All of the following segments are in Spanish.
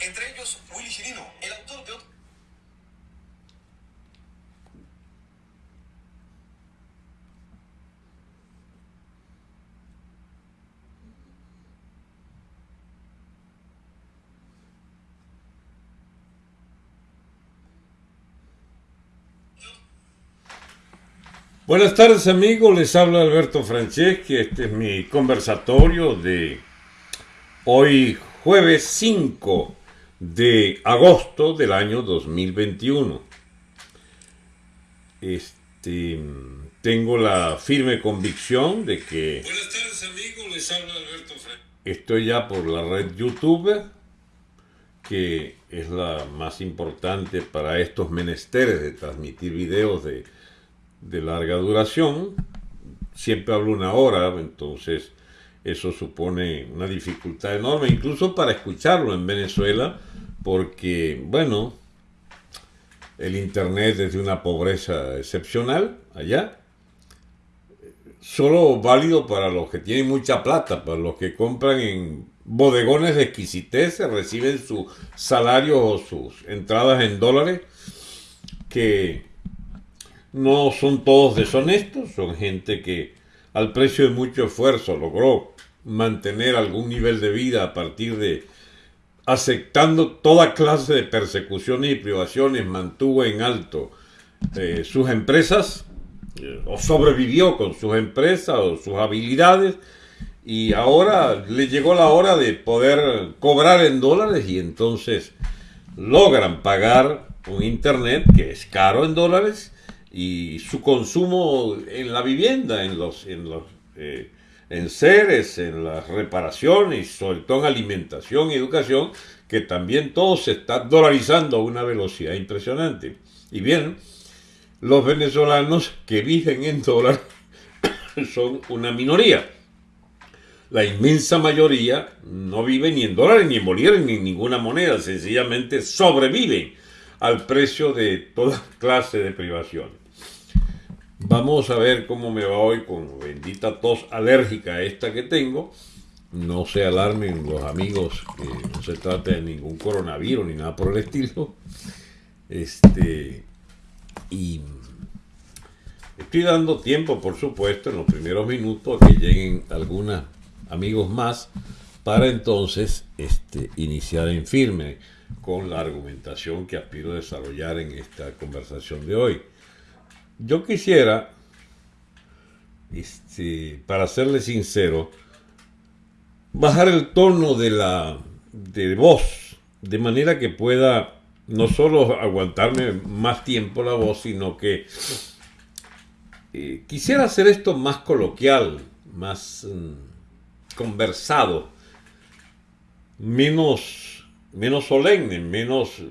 entre ellos Willy Chirino, el autor de otro... Buenas tardes amigos, les habla Alberto Franceschi, este es mi conversatorio de hoy jueves 5 de agosto del año 2021. Este, tengo la firme convicción de que... Buenas tardes amigos, les habla Alberto. Estoy ya por la red YouTube, que es la más importante para estos menesteres de transmitir videos de de larga duración, siempre hablo una hora, entonces eso supone una dificultad enorme, incluso para escucharlo en Venezuela, porque, bueno, el Internet es de una pobreza excepcional allá, solo válido para los que tienen mucha plata, para los que compran en bodegones de exquisitez, reciben su salario o sus entradas en dólares, que no son todos deshonestos, son gente que al precio de mucho esfuerzo logró mantener algún nivel de vida a partir de aceptando toda clase de persecuciones y privaciones, mantuvo en alto eh, sus empresas eh, o sobrevivió con sus empresas o sus habilidades y ahora le llegó la hora de poder cobrar en dólares y entonces logran pagar un internet que es caro en dólares y su consumo en la vivienda, en los, en los eh, en seres, en las reparaciones, sobre todo en alimentación y educación, que también todo se está dolarizando a una velocidad impresionante. Y bien, los venezolanos que viven en dólar son una minoría. La inmensa mayoría no vive ni en dólares, ni en bolívares, ni en ninguna moneda, sencillamente sobreviven al precio de toda clase de privaciones. Vamos a ver cómo me va hoy con bendita tos alérgica esta que tengo. No se alarmen los amigos que no se trata de ningún coronavirus ni nada por el estilo. Este, y estoy dando tiempo, por supuesto, en los primeros minutos a que lleguen algunos amigos más para entonces este, iniciar en firme con la argumentación que aspiro a desarrollar en esta conversación de hoy. Yo quisiera, este, para serle sincero, bajar el tono de la de voz, de manera que pueda no solo aguantarme más tiempo la voz, sino que eh, quisiera hacer esto más coloquial, más mm, conversado, menos, menos solemne, menos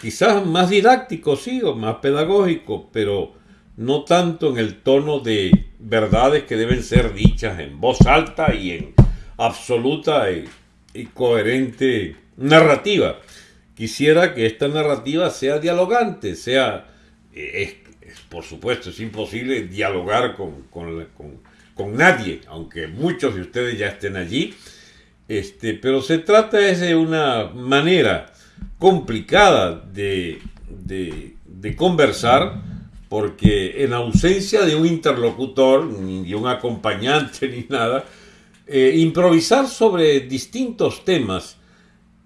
quizás más didáctico, sí, o más pedagógico, pero no tanto en el tono de verdades que deben ser dichas en voz alta y en absoluta y, coherente narrativa. Quisiera que esta narrativa sea dialogante, sea, eh, es, por supuesto, es imposible dialogar con, con, nadie, aunque muchos de ustedes ya estén allí, este, pero se trata de una manera complicada de, conversar, porque en ausencia de un interlocutor, ni de un acompañante, ni nada, eh, improvisar sobre distintos temas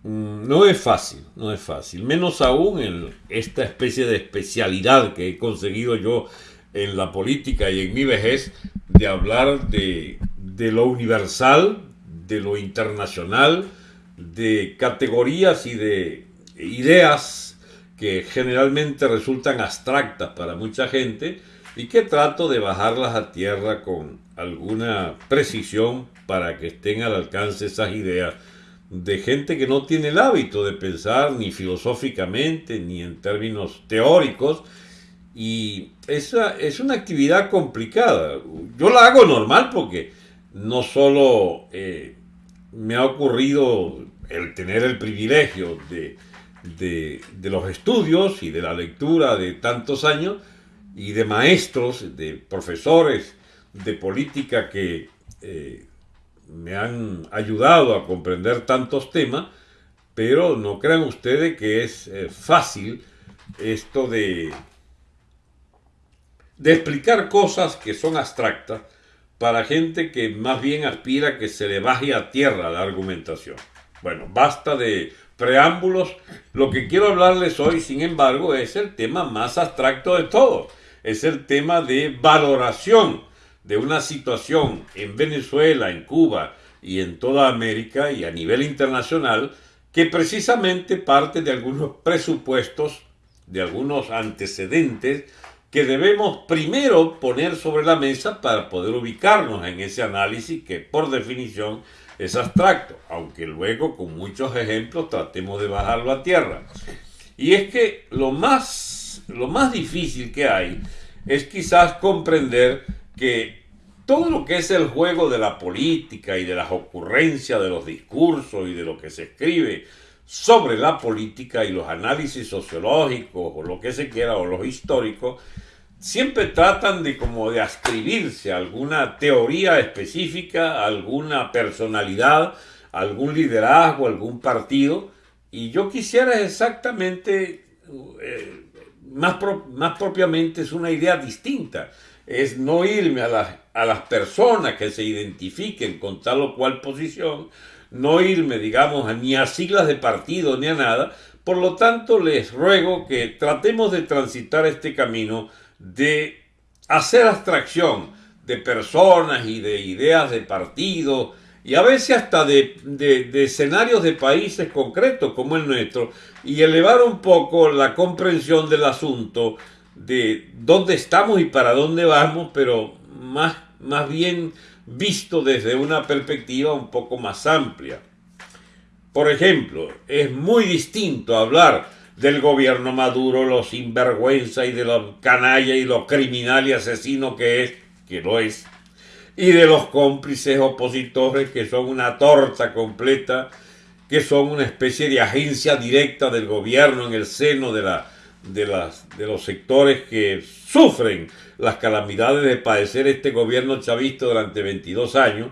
mm, no es fácil, no es fácil, menos aún en esta especie de especialidad que he conseguido yo en la política y en mi vejez de hablar de, de lo universal, de lo internacional, de categorías y de ideas que generalmente resultan abstractas para mucha gente y que trato de bajarlas a tierra con alguna precisión para que estén al alcance esas ideas de gente que no tiene el hábito de pensar ni filosóficamente ni en términos teóricos y esa es una actividad complicada. Yo la hago normal porque no solo eh, me ha ocurrido el tener el privilegio de de, los estudios y de la lectura de tantos años y de maestros, de profesores de política que eh, me han ayudado a comprender tantos temas, pero no crean ustedes que es eh, fácil esto de, de explicar cosas que son abstractas para gente que más bien aspira que se le baje a tierra la argumentación. Bueno, basta de preámbulos. Lo que quiero hablarles hoy, sin embargo, es el tema más abstracto de todo. Es el tema de valoración de una situación en Venezuela, en Cuba y en toda América y a nivel internacional que precisamente parte de algunos presupuestos, de algunos antecedentes que debemos primero poner sobre la mesa para poder ubicarnos en ese análisis que por definición es abstracto, aunque luego con muchos ejemplos tratemos de bajarlo a tierra. Y es que lo más, lo más difícil que hay es quizás comprender que todo lo que es el juego de la política y de las ocurrencias de los discursos y de lo que se escribe sobre la política y los análisis sociológicos o lo que se quiera o los históricos siempre tratan de como de ascribirse a alguna teoría específica, alguna personalidad, algún liderazgo, algún partido. Y yo quisiera exactamente, eh, más, más propiamente, es una idea distinta. Es no irme a las, a las personas que se identifiquen con tal o cual posición, no irme, digamos, ni a siglas de partido ni a nada. Por lo tanto, les ruego que tratemos de transitar este camino de hacer abstracción de personas y de ideas de partido y a veces hasta de, escenarios de países concretos como el nuestro y elevar un poco la comprensión del asunto de dónde estamos y para dónde vamos, pero más, más bien visto desde una perspectiva un poco más amplia. Por ejemplo, es muy distinto hablar del gobierno Maduro, los sinvergüenza y de los canalla y los criminal y asesino que es, que lo es, y de los cómplices opositores que son una torta completa, que son una especie de agencia directa del gobierno en el seno de, la, de, las, de los sectores que sufren las calamidades de padecer este gobierno chavista durante 22 años.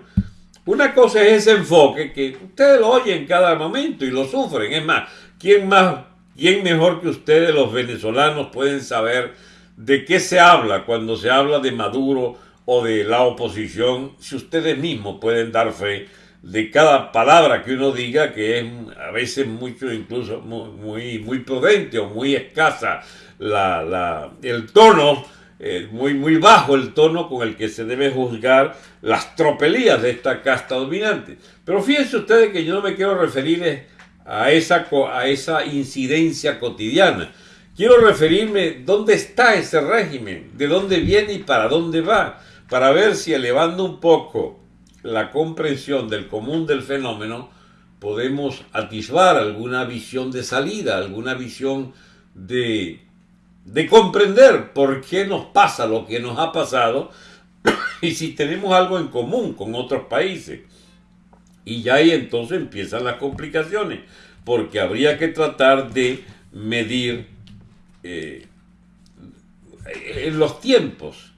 Una cosa es ese enfoque que ustedes lo oyen en cada momento y lo sufren. Es más, ¿quién más ¿Quién mejor que ustedes, los venezolanos, pueden saber de qué se habla cuando se habla de Maduro o de la oposición? Si ustedes mismos pueden dar fe de cada palabra que uno diga, que es a veces mucho, incluso muy, muy prudente o muy escasa la, el tono, eh, muy, muy bajo el tono con el que se debe juzgar las tropelías de esta casta dominante. Pero fíjense ustedes que yo no me quiero referir a esa, a esa incidencia cotidiana. Quiero referirme dónde está ese régimen, de dónde viene y para dónde va, para ver si elevando un poco la comprensión del común del fenómeno, podemos atisbar alguna visión de salida, alguna visión de, de comprender por qué nos pasa lo que nos ha pasado y si tenemos algo en común con otros países. Y ya ahí entonces empiezan las complicaciones, porque habría que tratar de medir eh, en los tiempos.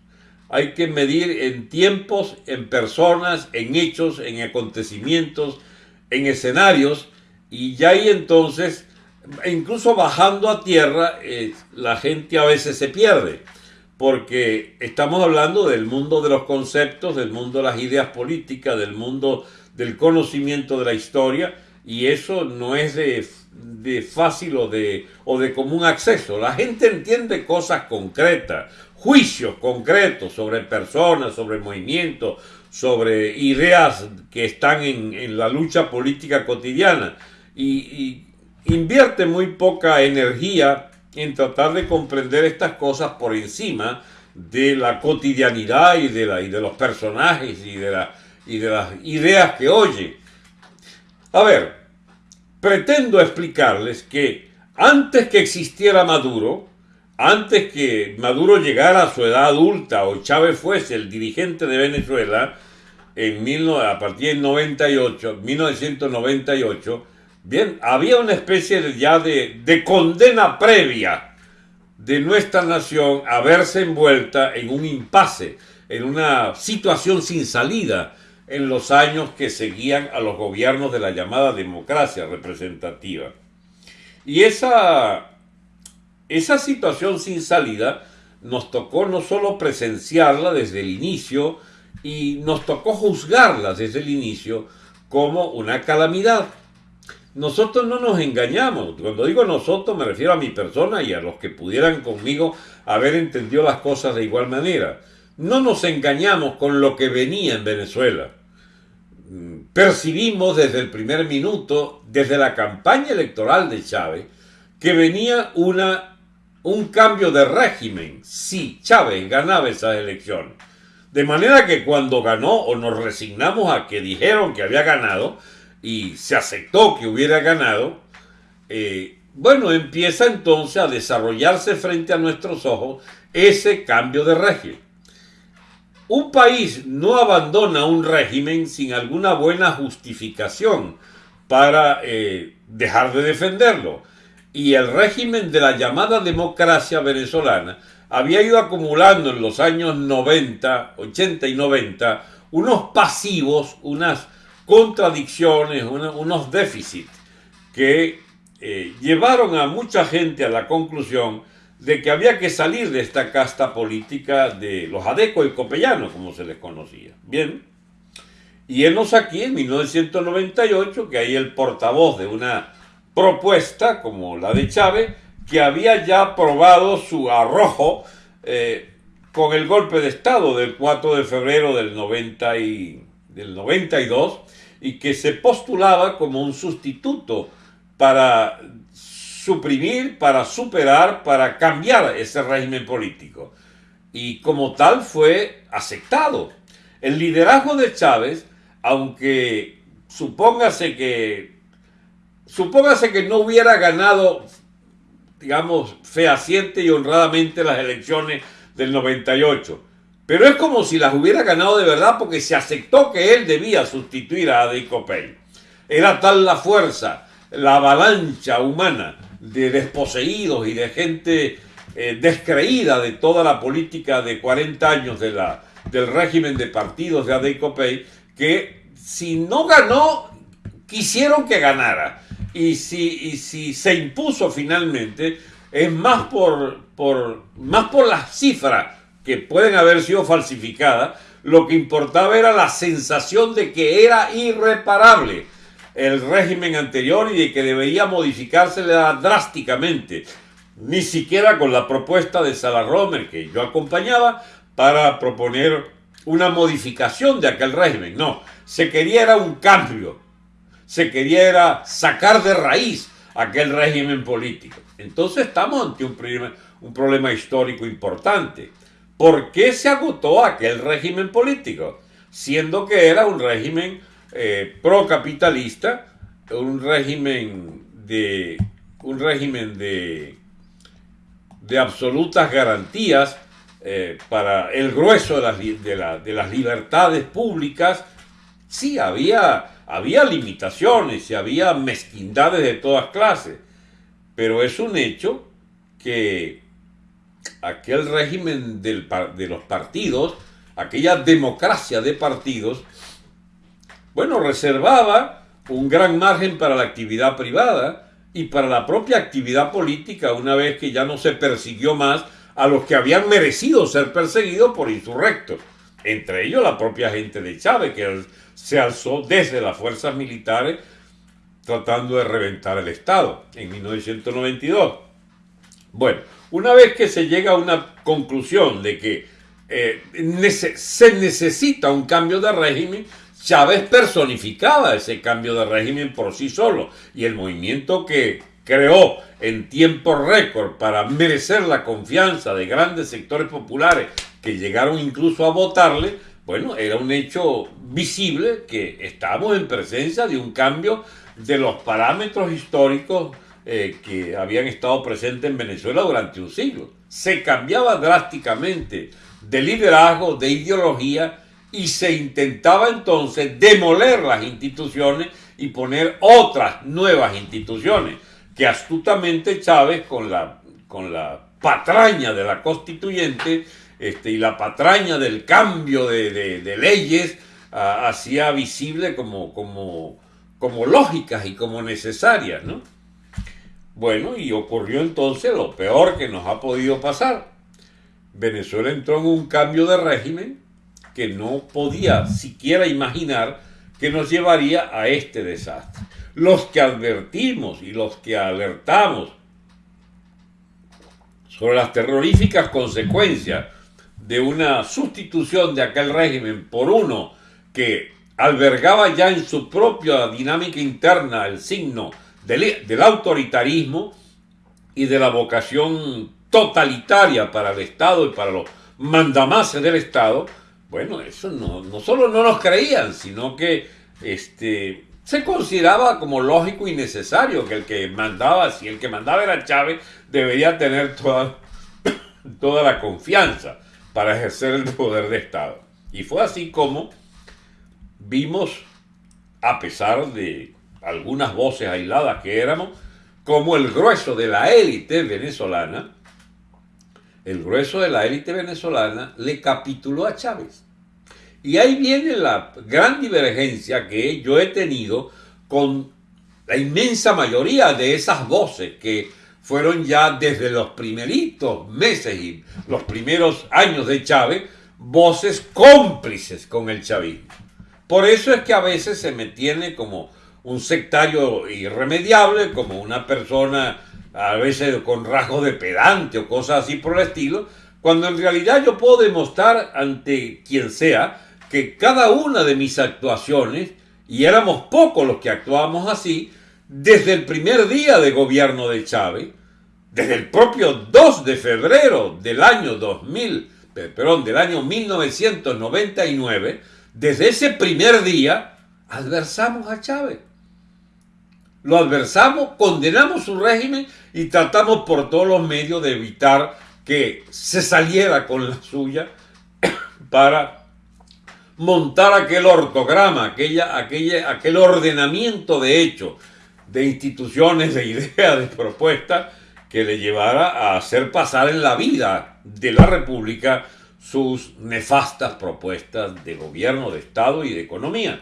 Hay que medir en tiempos, en personas, en hechos, en acontecimientos, en escenarios, y ya ahí entonces, incluso bajando a tierra, eh, la gente a veces se pierde, porque estamos hablando del mundo de los conceptos, del mundo de las ideas políticas, del mundo del conocimiento de la historia y eso no es de, fácil o de, o de común acceso. La gente entiende cosas concretas, juicios concretos sobre personas, sobre movimientos, sobre ideas que están en, la lucha política cotidiana y, invierte muy poca energía en tratar de comprender estas cosas por encima de la cotidianidad y de, la, y de los personajes y de la y de las ideas que oye. A ver, pretendo explicarles que antes que existiera Maduro, antes que Maduro llegara a su edad adulta o Chávez fuese el dirigente de Venezuela, en a partir del 98, 1998, bien, había una especie de, ya de, de condena previa de nuestra nación a verse envuelta en un impasse, en una situación sin salida, en los años que seguían a los gobiernos de la llamada democracia representativa. Y esa, esa situación sin salida nos tocó no solo presenciarla desde el inicio, y nos tocó juzgarla desde el inicio como una calamidad. Nosotros no nos engañamos. Cuando digo nosotros me refiero a mi persona y a los que pudieran conmigo haber entendido las cosas de igual manera. No nos engañamos con lo que venía en Venezuela. Percibimos desde el primer minuto, desde la campaña electoral de Chávez, que venía una, un cambio de régimen si Chávez ganaba esas elecciones. De manera que cuando ganó o nos resignamos a que dijeron que había ganado y se aceptó que hubiera ganado, eh, bueno, empieza entonces a desarrollarse frente a nuestros ojos ese cambio de régimen. Un país no abandona un régimen sin alguna buena justificación para eh, dejar de defenderlo. Y el régimen de la llamada democracia venezolana había ido acumulando en los años 90, 80 y 90 unos pasivos, unas contradicciones, unos déficits que eh, llevaron a mucha gente a la conclusión de que había que salir de esta casta política de los adecos y copellanos, como se les conocía. Bien, y enos aquí en 1998, que hay el portavoz de una propuesta como la de Chávez, que había ya aprobado su arrojo eh, con el golpe de Estado del 4 de febrero del, 90 y, del 92 y que se postulaba como un sustituto para suprimir, para superar, para cambiar ese régimen político. Y como tal fue aceptado. El liderazgo de Chávez, aunque supóngase que supóngase que no hubiera ganado, digamos, fehaciente y honradamente las elecciones del 98, pero es como si las hubiera ganado de verdad porque se aceptó que él debía sustituir a Adey Pay. Era tal la fuerza, la avalancha humana de desposeídos y de gente eh, descreída de toda la política de 40 años de la, del régimen de partidos de Adey Copey, que si no ganó, quisieron que ganara. Y si, si se impuso finalmente, es más por, por, más por las cifras que pueden haber sido falsificadas, lo que importaba era la sensación de que era irreparable el régimen anterior y de que debería modificarse drásticamente, ni siquiera con la propuesta de Salah Romer que yo acompañaba para proponer una modificación de aquel régimen. No, se quería era un cambio, se quería era sacar de raíz aquel régimen político. Entonces estamos ante un problema, un problema histórico importante. ¿Por qué se agotó aquel régimen político? Siendo que era un régimen eh, procapitalista, un régimen de un régimen de, de absolutas garantías eh, para el grueso de las, de, las, libertades públicas, sí había, había limitaciones y había mezquindades de todas clases, pero es un hecho que aquel régimen de los partidos, aquella democracia de partidos, bueno, reservaba un gran margen para la actividad privada y para la propia actividad política una vez que ya no se persiguió más a los que habían merecido ser perseguidos por insurrectos, entre ellos la propia gente de Chávez que se alzó desde las fuerzas militares tratando de reventar el Estado en 1992. Bueno, una vez que se llega a una conclusión de que eh, se necesita un cambio de régimen, Chávez personificaba ese cambio de régimen por sí solo y el movimiento que creó en tiempo récord para merecer la confianza de grandes sectores populares que llegaron incluso a votarle, bueno, era un hecho visible que estábamos en presencia de un cambio de los parámetros históricos eh, que habían estado presentes en Venezuela durante un siglo. Se cambiaba drásticamente de liderazgo, de ideología, y se intentaba entonces demoler las instituciones y poner otras nuevas instituciones que astutamente Chávez con la, con la patraña de la constituyente este, y la patraña del cambio de, leyes ah, hacía visible como, como, como lógicas y como necesarias, ¿no? Bueno, y ocurrió entonces lo peor que nos ha podido pasar. Venezuela entró en un cambio de régimen que no podía siquiera imaginar que nos llevaría a este desastre. Los que advertimos y los que alertamos sobre las terroríficas consecuencias de una sustitución de aquel régimen por uno que albergaba ya en su propia dinámica interna el signo del, autoritarismo y de la vocación totalitaria para el Estado y para los mandamases del Estado, bueno, eso no, no solo no nos creían, sino que este, se consideraba como lógico y necesario que el que mandaba, si el que mandaba era Chávez, debería tener toda, toda la confianza para ejercer el poder de Estado. Y fue así como vimos, a pesar de algunas voces aisladas que éramos, como el grueso de la élite venezolana, el grueso de la élite venezolana le capituló a Chávez. Y ahí viene la gran divergencia que yo he tenido con la inmensa mayoría de esas voces que fueron ya desde los primeritos meses y los primeros años de Chávez, voces cómplices con el chavismo. Por eso es que a veces se me tiene como un sectario irremediable, como una persona a veces con rasgos de pedante o cosas así por el estilo, cuando en realidad yo puedo demostrar ante quien sea que cada una de mis actuaciones, y éramos pocos los que actuábamos así, desde el primer día de gobierno de Chávez, desde el propio 2 de febrero del año 2000, perdón, del año 1999, desde ese primer día, adversamos a Chávez. Lo adversamos, condenamos su régimen y tratamos por todos los medios de evitar que se saliera con la suya para montar aquel ortograma, aquella, aquella, aquel ordenamiento de hechos, de instituciones, de ideas, de propuestas, que le llevara a hacer pasar en la vida de la República sus nefastas propuestas de gobierno, de Estado y de economía.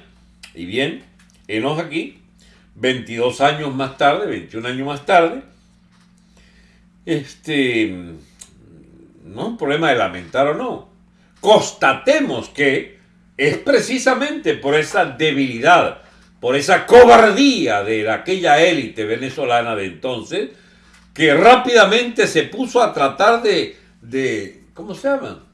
Y bien, enos aquí, 22 años más tarde, 21 años más tarde, este, no un problema de lamentar o no, constatemos que es precisamente por esa debilidad, por esa cobardía de aquella élite venezolana de entonces, que rápidamente se puso a tratar de, de ¿cómo se llama?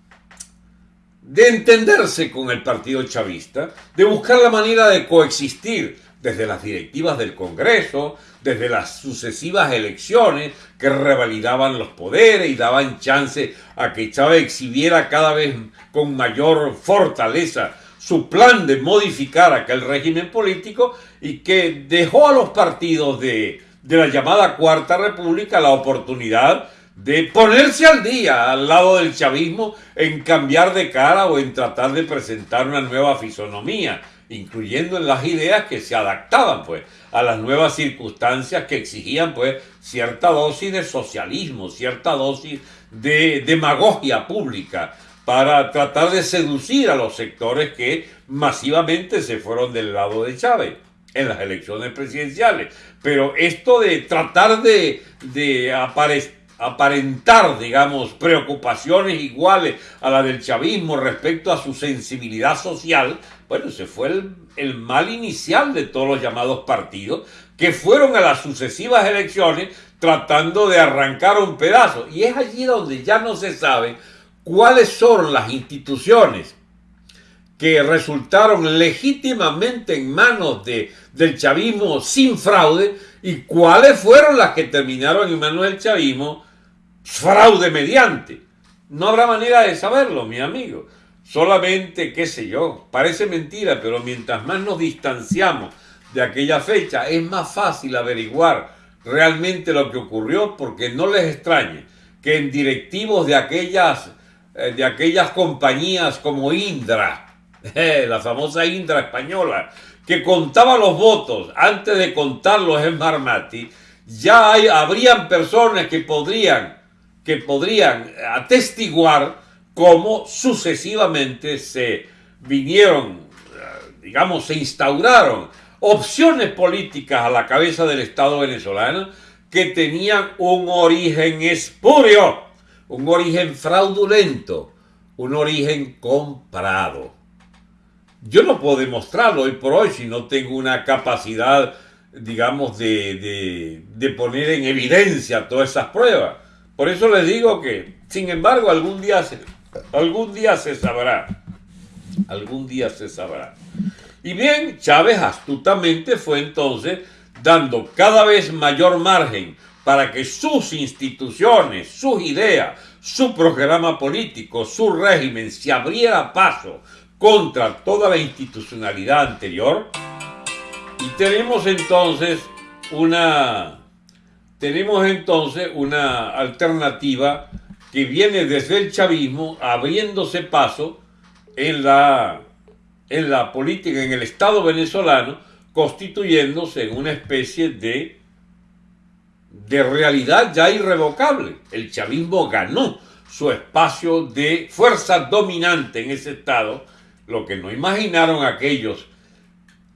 De entenderse con el partido chavista, de buscar la manera de coexistir desde las directivas del Congreso, desde las sucesivas elecciones que revalidaban los poderes y daban chance a que Chávez exhibiera cada vez con mayor fortaleza su plan de modificar aquel régimen político y que dejó a los partidos de, de la llamada Cuarta República la oportunidad de ponerse al día al lado del chavismo en cambiar de cara o en tratar de presentar una nueva fisonomía, incluyendo en las ideas que se adaptaban pues a las nuevas circunstancias que exigían pues cierta dosis de socialismo, cierta dosis de demagogia pública para tratar de seducir a los sectores que masivamente se fueron del lado de Chávez en las elecciones presidenciales. Pero esto de tratar de, aparentar, digamos, preocupaciones iguales a la del chavismo respecto a su sensibilidad social, bueno, se fue el, el mal inicial de todos los llamados partidos que fueron a las sucesivas elecciones tratando de arrancar un pedazo. Y es allí donde ya no se sabe cuáles son las instituciones que resultaron legítimamente en manos de, del chavismo sin fraude y cuáles fueron las que terminaron en manos del chavismo fraude mediante. No habrá manera de saberlo, mi amigo. Solamente, qué sé yo, parece mentira, pero mientras más nos distanciamos de aquella fecha, es más fácil averiguar realmente lo que ocurrió, porque no les extrañe que en directivos de aquellas, eh, de aquellas compañías como Indra, la famosa Indra española, que contaba los votos antes de contarlos en Marmati, ya habrían personas que podrían, que podrían atestiguar cómo sucesivamente se vinieron digamos, se instauraron opciones políticas a la cabeza del Estado venezolano que tenían un origen espurio, un origen fraudulento, un origen comprado. Yo no puedo demostrarlo hoy por hoy si no tengo una capacidad, digamos, de, de, poner en evidencia todas esas pruebas. Por eso les digo que, sin embargo, algún día se, algún día se sabrá. Algún día se sabrá. Y bien, Chávez astutamente fue entonces dando cada vez mayor margen para que sus instituciones, sus ideas, su programa político, su régimen se abriera paso contra toda la institucionalidad anterior. Y tenemos entonces una tenemos entonces una alternativa que viene desde el chavismo abriéndose paso en la, en la política, en el Estado venezolano, constituyéndose en una especie de, de realidad ya irrevocable. El chavismo ganó su espacio de fuerza dominante en ese Estado, lo que no imaginaron aquellos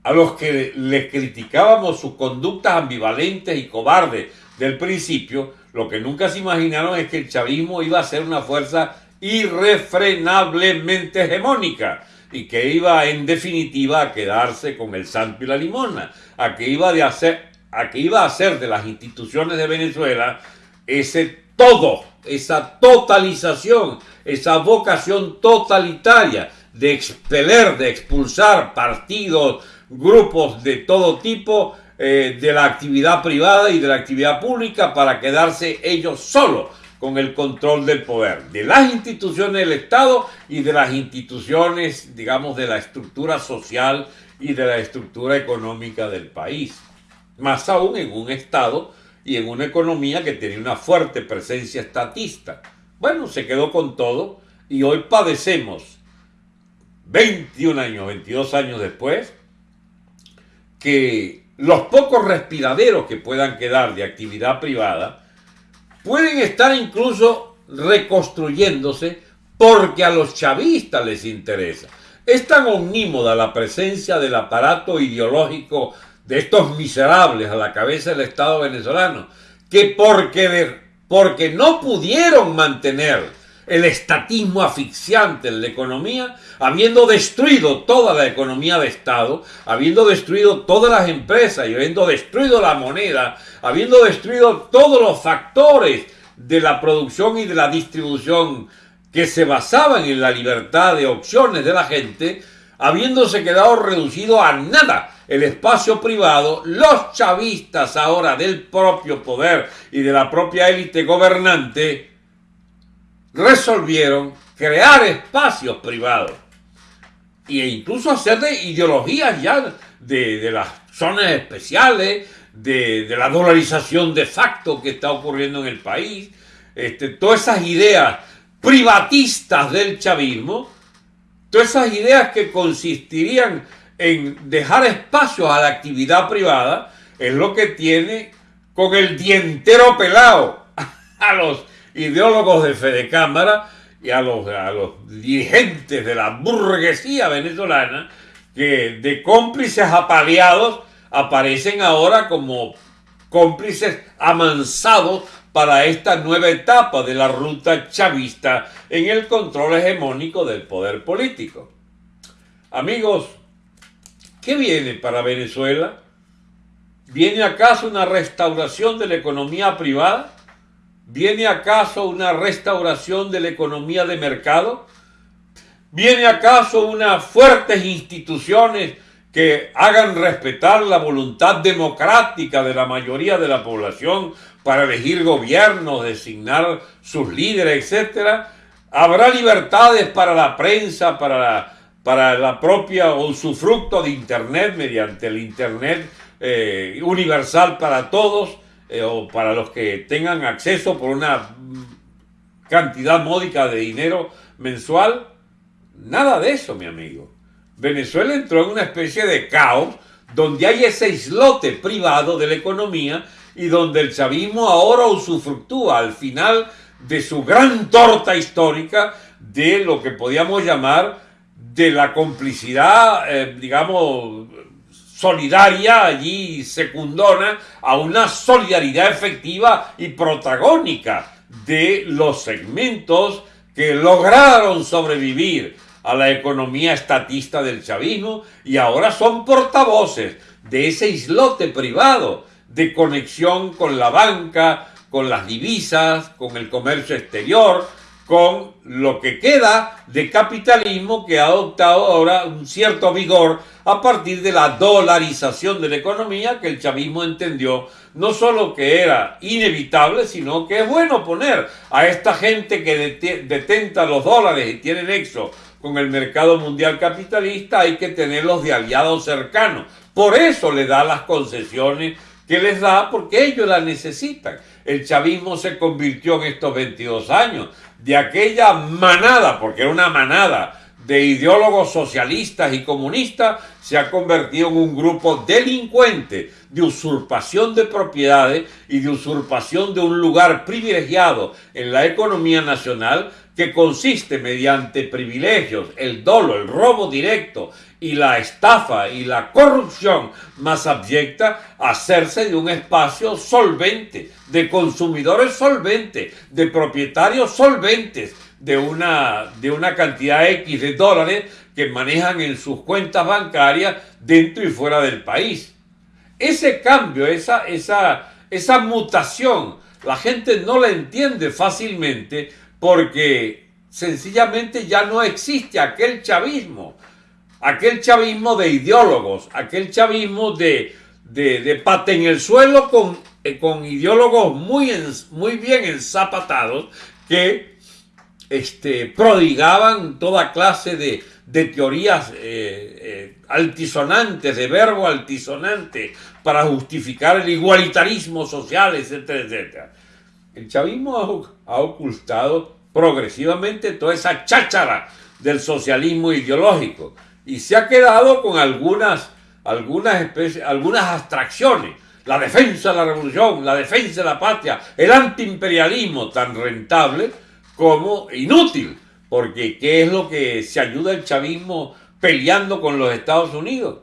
a los que les criticábamos sus conductas ambivalentes y cobardes del principio, lo que nunca se imaginaron es que el chavismo iba a ser una fuerza irrefrenablemente hegemónica y que iba en definitiva a quedarse con el santo y la limona, a que iba, de hacer, a que iba a hacer de las instituciones de Venezuela ese todo, esa totalización, esa vocación totalitaria de expeler, de expulsar partidos, grupos de todo tipo eh, de la actividad privada y de la actividad pública para quedarse ellos solos con el control del poder, de las instituciones del Estado y de las instituciones, digamos, de la estructura social y de la estructura económica del país. Más aún en un Estado y en una economía que tenía una fuerte presencia estatista. Bueno, se quedó con todo y hoy padecemos, 21 años, 22 años después, que los pocos respiraderos que puedan quedar de actividad privada pueden estar incluso reconstruyéndose porque a los chavistas les interesa. Es tan omnímoda la presencia del aparato ideológico de estos miserables a la cabeza del Estado venezolano que porque, porque no pudieron mantener el estatismo asfixiante en la economía, habiendo destruido toda la economía de Estado, habiendo destruido todas las empresas y habiendo destruido la moneda, habiendo destruido todos los factores de la producción y de la distribución que se basaban en la libertad de opciones de la gente, habiéndose quedado reducido a nada el espacio privado, los chavistas ahora del propio poder y de la propia élite gobernante, resolvieron crear espacios privados e incluso hacer de ideologías ya de, las zonas especiales, de, la dolarización de facto que está ocurriendo en el país, este, todas esas ideas privatistas del chavismo, todas esas ideas que consistirían en dejar espacios a la actividad privada, es lo que tiene con el dientero pelado a los ideólogos de Fede Cámara y a los, a los dirigentes de la burguesía venezolana que de cómplices apaleados aparecen ahora como cómplices amansados para esta nueva etapa de la ruta chavista en el control hegemónico del poder político. Amigos, ¿qué viene para Venezuela? ¿Viene acaso una restauración de la economía privada? ¿Viene acaso una restauración de la economía de mercado? ¿Viene acaso unas fuertes instituciones que hagan respetar la voluntad democrática de la mayoría de la población para elegir gobiernos, designar sus líderes, etcétera? ¿Habrá libertades para la prensa, para la, para la propia usufructo de Internet mediante el Internet eh, universal para todos? Eh, o para los que tengan acceso por una cantidad módica de dinero mensual. Nada de eso, mi amigo. Venezuela entró en una especie de caos donde hay ese islote privado de la economía y donde el chavismo ahora usufructúa al final de su gran torta histórica de lo que podíamos llamar de la complicidad, eh, digamos, solidaria allí secundona a una solidaridad efectiva y protagónica de los segmentos que lograron sobrevivir a la economía estatista del chavismo y ahora son portavoces de ese islote privado de conexión con la banca, con las divisas, con el comercio exterior, con lo que queda de capitalismo que ha adoptado ahora un cierto vigor a partir de la dolarización de la economía que el chavismo entendió no solo que era inevitable, sino que es bueno poner a esta gente que detenta los dólares y tiene nexo con el mercado mundial capitalista, hay que tenerlos de aliados cercanos. Por eso le da las concesiones que les da, porque ellos las necesitan. El chavismo se convirtió en estos 22 años de aquella manada, porque era una manada de ideólogos socialistas y comunistas, se ha convertido en un grupo delincuente de usurpación de propiedades y de usurpación de un lugar privilegiado en la economía nacional que consiste mediante privilegios, el dolo, el robo directo y la estafa y la corrupción más abyecta, hacerse de un espacio solvente, de consumidores solventes, de propietarios solventes, de una, de una cantidad X de dólares que manejan en sus cuentas bancarias dentro y fuera del país. Ese cambio, esa, esa, esa mutación, la gente no la entiende fácilmente porque sencillamente ya no existe aquel chavismo, aquel chavismo de ideólogos, aquel chavismo de, de, pate en el suelo con, eh, con ideólogos muy, muy bien ensapatados que este, prodigaban toda clase de, teorías eh, eh, altisonantes, de verbo altisonante, para justificar el igualitarismo social, etcétera, etcétera. El chavismo ha, ocultado progresivamente toda esa cháchara del socialismo ideológico y se ha quedado con algunas, algunas, especies, algunas abstracciones. La defensa de la revolución, la defensa de la patria, el antiimperialismo tan rentable como inútil, porque ¿qué es lo que se ayuda el chavismo peleando con los Estados Unidos?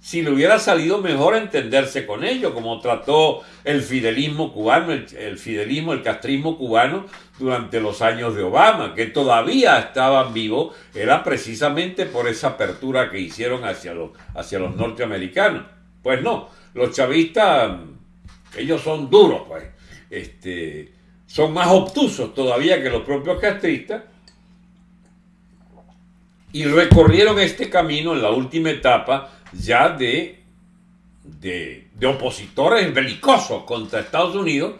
Si le hubiera salido mejor entenderse con ellos, como trató el fidelismo cubano, el, fidelismo, el castrismo cubano durante los años de Obama, que todavía estaban vivos, era precisamente por esa apertura que hicieron hacia los, hacia los norteamericanos. Pues no, los chavistas, ellos son duros, pues, este, son más obtusos todavía que los propios castristas, y recorrieron este camino en la última etapa ya de, de, opositores belicosos contra Estados Unidos,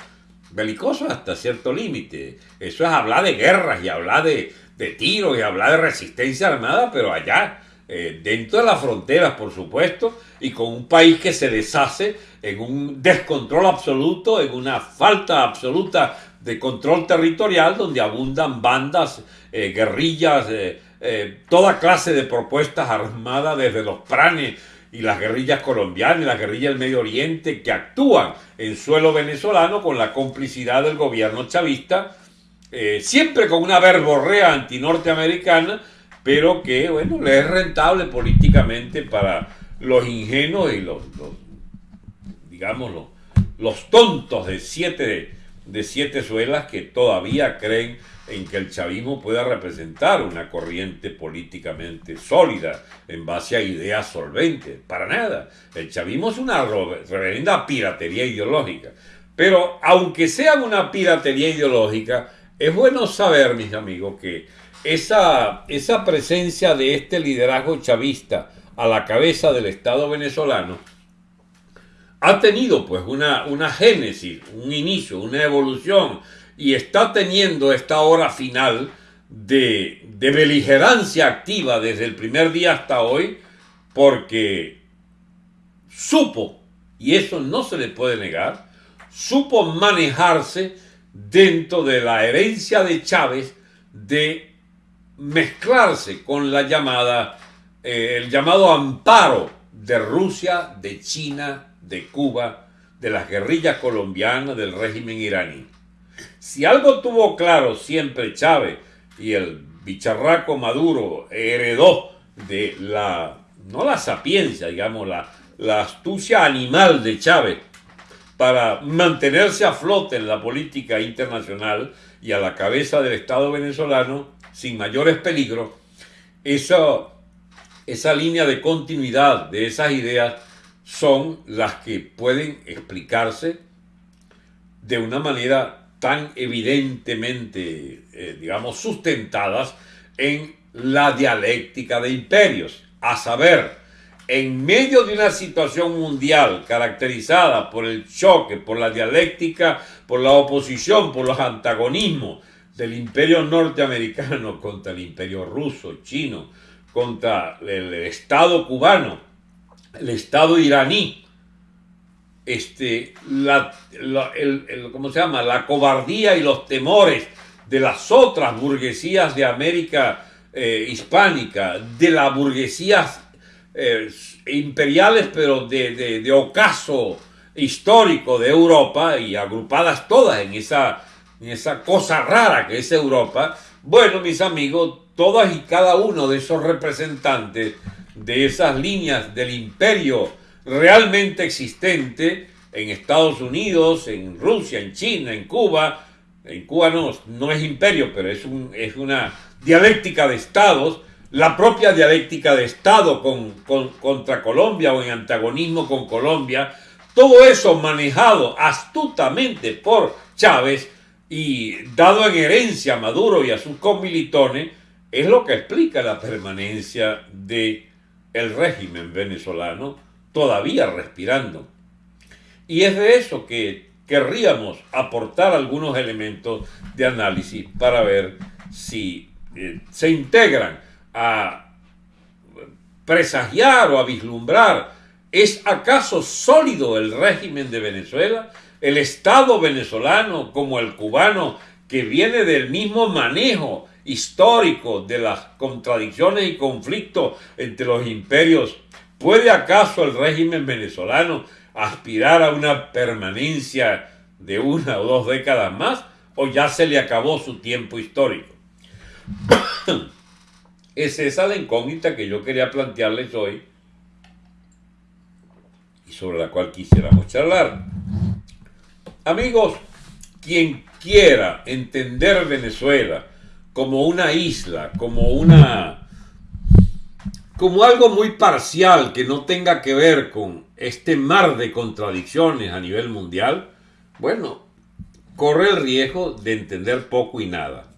belicosos hasta cierto límite. Eso es hablar de guerras y hablar de, de tiros y hablar de resistencia armada, pero allá, eh, dentro de las fronteras, por supuesto, y con un país que se deshace en un descontrol absoluto, en una falta absoluta de control territorial, donde abundan bandas, eh, guerrillas, eh, eh, toda clase de propuestas armadas desde los pranes y las guerrillas colombianas las guerrillas del Medio Oriente que actúan en suelo venezolano con la complicidad del gobierno chavista, eh, siempre con una verborrea antinorteamericana, pero que, bueno, le es rentable políticamente para los ingenuos y los, digamos, los, tontos de siete, de siete suelas que todavía creen en que el chavismo pueda representar una corriente políticamente sólida en base a ideas solventes. Para nada. El chavismo es una reverenda piratería ideológica. Pero aunque sea una piratería ideológica, es bueno saber, mis amigos, que esa, esa presencia de este liderazgo chavista a la cabeza del Estado venezolano ha tenido pues una, una génesis, un inicio, una evolución y está teniendo esta hora final de, beligerancia activa desde el primer día hasta hoy porque supo, y eso no se le puede negar, supo manejarse dentro de la herencia de Chávez de mezclarse con la llamada, eh, el llamado amparo de Rusia, de China, de Cuba, de las guerrillas colombianas, del régimen iraní. Si algo tuvo claro siempre Chávez y el bicharraco Maduro heredó de la, no la sapiencia, digamos, la, la astucia animal de Chávez para mantenerse a flote en la política internacional y a la cabeza del Estado venezolano sin mayores peligros, esa, esa línea de continuidad de esas ideas son las que pueden explicarse de una manera tan evidentemente, eh, digamos, sustentadas en la dialéctica de imperios, a saber, en medio de una situación mundial caracterizada por el choque, por la dialéctica, por la oposición, por los antagonismos del imperio norteamericano contra el imperio ruso, chino, contra el Estado cubano, el Estado iraní, este, la, el, ¿cómo se llama? la cobardía y los temores de las otras burguesías de América eh, hispánica, de las burguesías eh, imperiales, pero de, ocaso histórico de Europa y agrupadas todas en esa, en esa cosa rara que es Europa, bueno, mis amigos, todas y cada uno de esos representantes de esas líneas del imperio realmente existente en Estados Unidos, en Rusia, en China, en Cuba, en Cuba no, es imperio, pero es, un, es una dialéctica de estados, la propia dialéctica de Estado con, contra Colombia o en antagonismo con Colombia, todo eso manejado astutamente por Chávez y dado en herencia a Maduro y a sus comilitones, es lo que explica la permanencia de el régimen venezolano todavía respirando. Y es de eso que querríamos aportar algunos elementos de análisis para ver si eh, se integran a presagiar o a vislumbrar, ¿es acaso sólido el régimen de Venezuela? ¿El Estado venezolano como el cubano que viene del mismo manejo histórico de las contradicciones y conflictos entre los imperios? ¿Puede acaso el régimen venezolano aspirar a una permanencia de una o dos décadas más o ya se le acabó su tiempo histórico? Es esa la incógnita que yo quería plantearles hoy y sobre la cual quisiéramos charlar. Amigos, quien quiera entender Venezuela como una isla, como una como algo muy parcial que no tenga que ver con este mar de contradicciones a nivel mundial, bueno, corre el riesgo de entender poco y nada.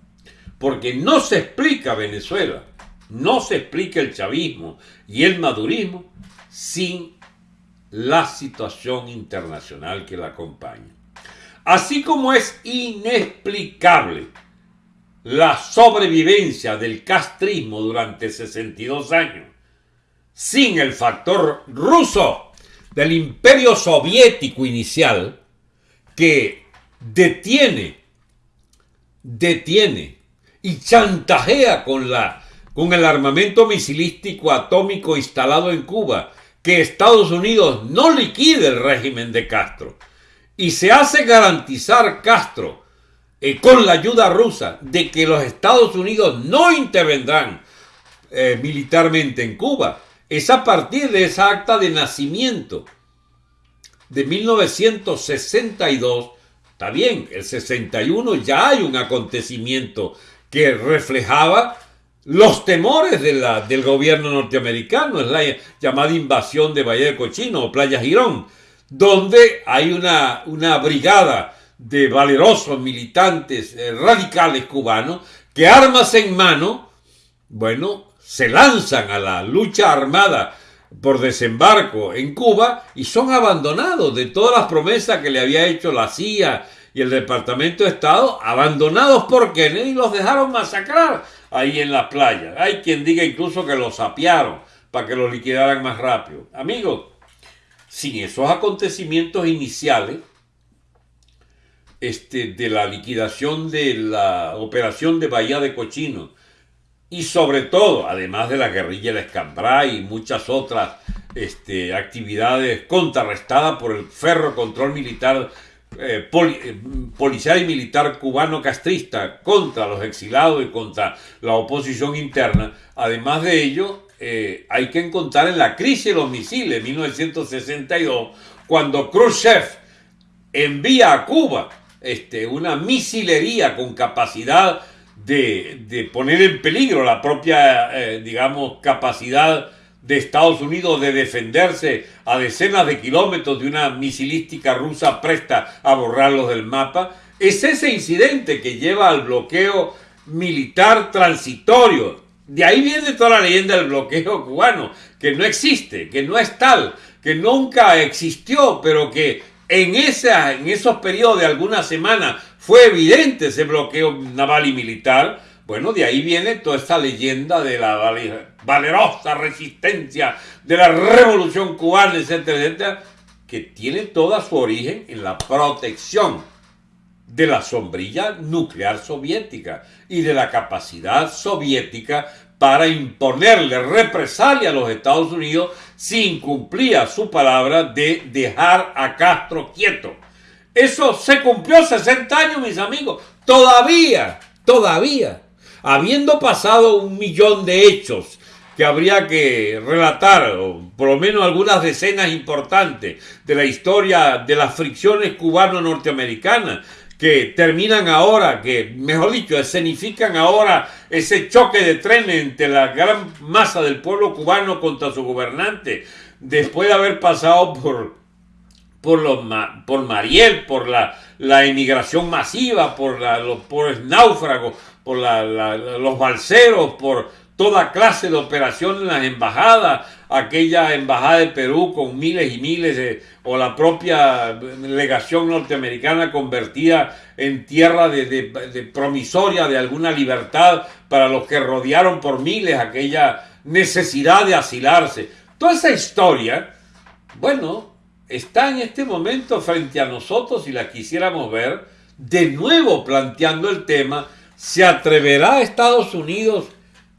Porque no se explica Venezuela no se explica el chavismo y el madurismo sin la situación internacional que la acompaña. Así como es inexplicable la sobrevivencia del castrismo durante 62 años sin el factor ruso del imperio soviético inicial que detiene, detiene y chantajea con la con el armamento misilístico atómico instalado en Cuba, que Estados Unidos no liquide el régimen de Castro. Y se hace garantizar Castro, eh, con la ayuda rusa, de que los Estados Unidos no intervendrán eh, militarmente en Cuba. Es a partir de esa acta de nacimiento de 1962. Está bien, el 61 ya hay un acontecimiento que reflejaba los temores del gobierno norteamericano, es la llamada invasión de Valle de Cochino o Playa Girón, donde hay una, una brigada de valerosos militantes eh, radicales cubanos que armas en mano, bueno, se lanzan a la lucha armada por desembarco en Cuba y son abandonados de todas las promesas que le había hecho la CIA y el Departamento de Estado, abandonados por Kennedy los dejaron masacrar ahí en las playas. Hay quien diga incluso que los sapearon para que los liquidaran más rápido. Amigos, sin esos acontecimientos iniciales, este, de la liquidación de la operación de Bahía de Cochino y sobre todo, además de la guerrilla de Escambray y muchas otras este, actividades contrarrestadas por el ferro control militar eh, eh, policial y militar cubano castrista contra los exilados y contra la oposición interna. Además de ello, eh, hay que encontrar en la crisis de los misiles 1962, cuando Khrushchev envía a Cuba este, una misilería con capacidad de, poner en peligro la propia, eh, digamos, capacidad de Estados Unidos de defenderse a decenas de kilómetros de una misilística rusa presta a borrarlos del mapa, es ese incidente que lleva al bloqueo militar transitorio. De ahí viene toda la leyenda del bloqueo cubano, que no existe, que no es tal, que nunca existió, pero que en, en esos periodos de algunas semanas fue evidente ese bloqueo naval y militar. Bueno, de ahí viene toda esta leyenda de la valerosa resistencia de la revolución cubana, etcétera, etcétera, que tiene toda su origen en la protección de la sombrilla nuclear soviética y de la capacidad soviética para imponerle represalia a los Estados Unidos si incumplía su palabra de dejar a Castro quieto. Eso se cumplió 60 años, mis amigos. Todavía, todavía, habiendo pasado un millón de hechos que habría que relatar, o por lo menos algunas decenas importantes de la historia de las fricciones cubano-norteamericanas, que terminan ahora, que mejor dicho, escenifican ahora ese choque de trenes entre la gran masa del pueblo cubano contra su gobernante, después de haber pasado por, por, los, por Mariel, por la, la emigración masiva, por los pobres náufragos, por los balseros, por toda clase de operaciones en las embajadas, aquella embajada de Perú con miles y miles de, o la propia legación norteamericana convertida en tierra de, promisoria de alguna libertad para los que rodearon por miles aquella necesidad de asilarse. Toda esa historia, bueno, está en este momento frente a nosotros si la quisiéramos ver, de nuevo planteando el tema, ¿se atreverá Estados Unidos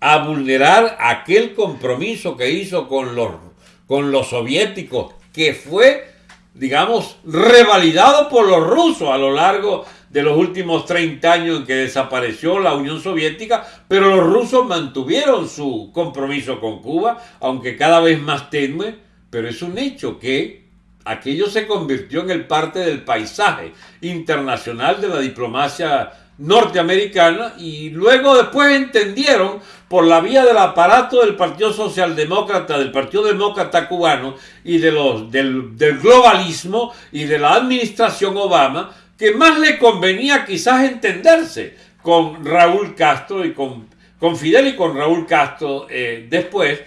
a vulnerar aquel compromiso que hizo con los, con los soviéticos, que fue, digamos, revalidado por los rusos a lo largo de los últimos 30 años en que desapareció la Unión Soviética, pero los rusos mantuvieron su compromiso con Cuba, aunque cada vez más tenue, pero es un hecho que aquello se convirtió en el parte del paisaje internacional de la diplomacia norteamericana y luego después entendieron por la vía del aparato del Partido Socialdemócrata, del Partido Demócrata cubano y de los, del, globalismo y de la administración Obama, que más le convenía quizás entenderse con Raúl Castro y con, con Fidel y con Raúl Castro eh, después,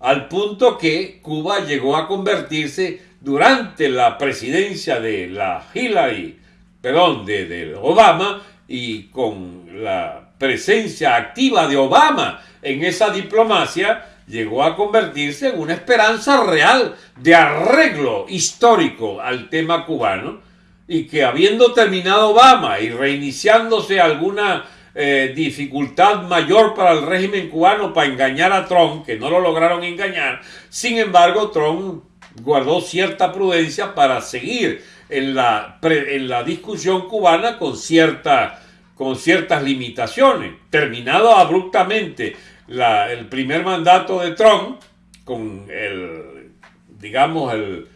al punto que Cuba llegó a convertirse durante la presidencia de la Hillary, perdón, de, de Obama, y con la presencia activa de Obama en esa diplomacia, llegó a convertirse en una esperanza real de arreglo histórico al tema cubano y que habiendo terminado Obama y reiniciándose alguna eh, dificultad mayor para el régimen cubano para engañar a Trump, que no lo lograron engañar, sin embargo Trump guardó cierta prudencia para seguir en la, en la discusión cubana con, cierta, con ciertas limitaciones. Terminado abruptamente el primer mandato de Trump, con el, digamos, el,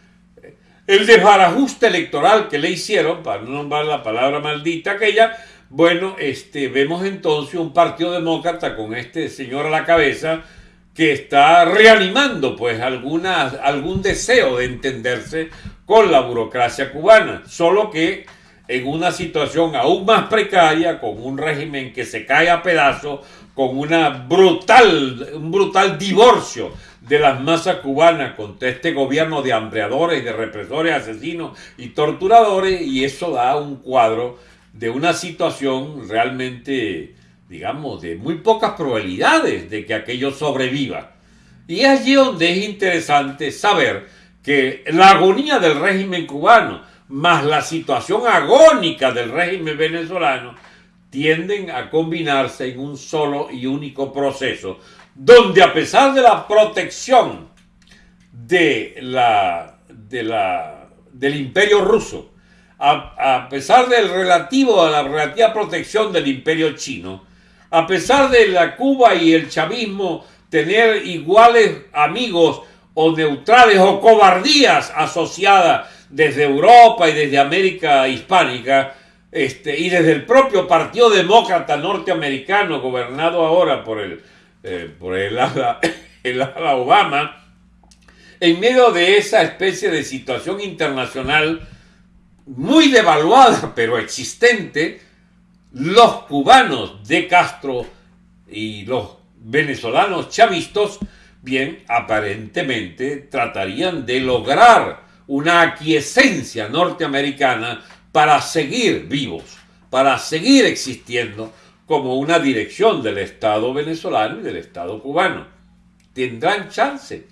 el desbarajuste electoral que le hicieron, para no nombrar la palabra maldita aquella, bueno, este, vemos entonces un partido demócrata con este señor a la cabeza, que está reanimando pues alguna, algún deseo de entenderse con la burocracia cubana, solo que en una situación aún más precaria, con un régimen que se cae a pedazos, con una brutal, un brutal divorcio de las masas cubanas contra este gobierno de hambreadores, de represores, asesinos y torturadores, y eso da un cuadro de una situación realmente digamos, de muy pocas probabilidades de que aquello sobreviva. Y es allí donde es interesante saber que la agonía del régimen cubano más la situación agónica del régimen venezolano tienden a combinarse en un solo y único proceso, donde a pesar de la protección de la, de la, del imperio ruso, a, a pesar del relativo a la relativa protección del imperio chino, a pesar de la Cuba y el chavismo tener iguales amigos o neutrales o cobardías asociadas desde Europa y desde América hispánica este, y desde el propio Partido Demócrata norteamericano gobernado ahora por el, eh, por el ala, el ala Obama, en medio de esa especie de situación internacional muy devaluada pero existente, los cubanos de Castro y los venezolanos chavistas, bien, aparentemente tratarían de lograr una aquiescencia norteamericana para seguir vivos, para seguir existiendo como una dirección del Estado venezolano y del Estado cubano. Tendrán chance.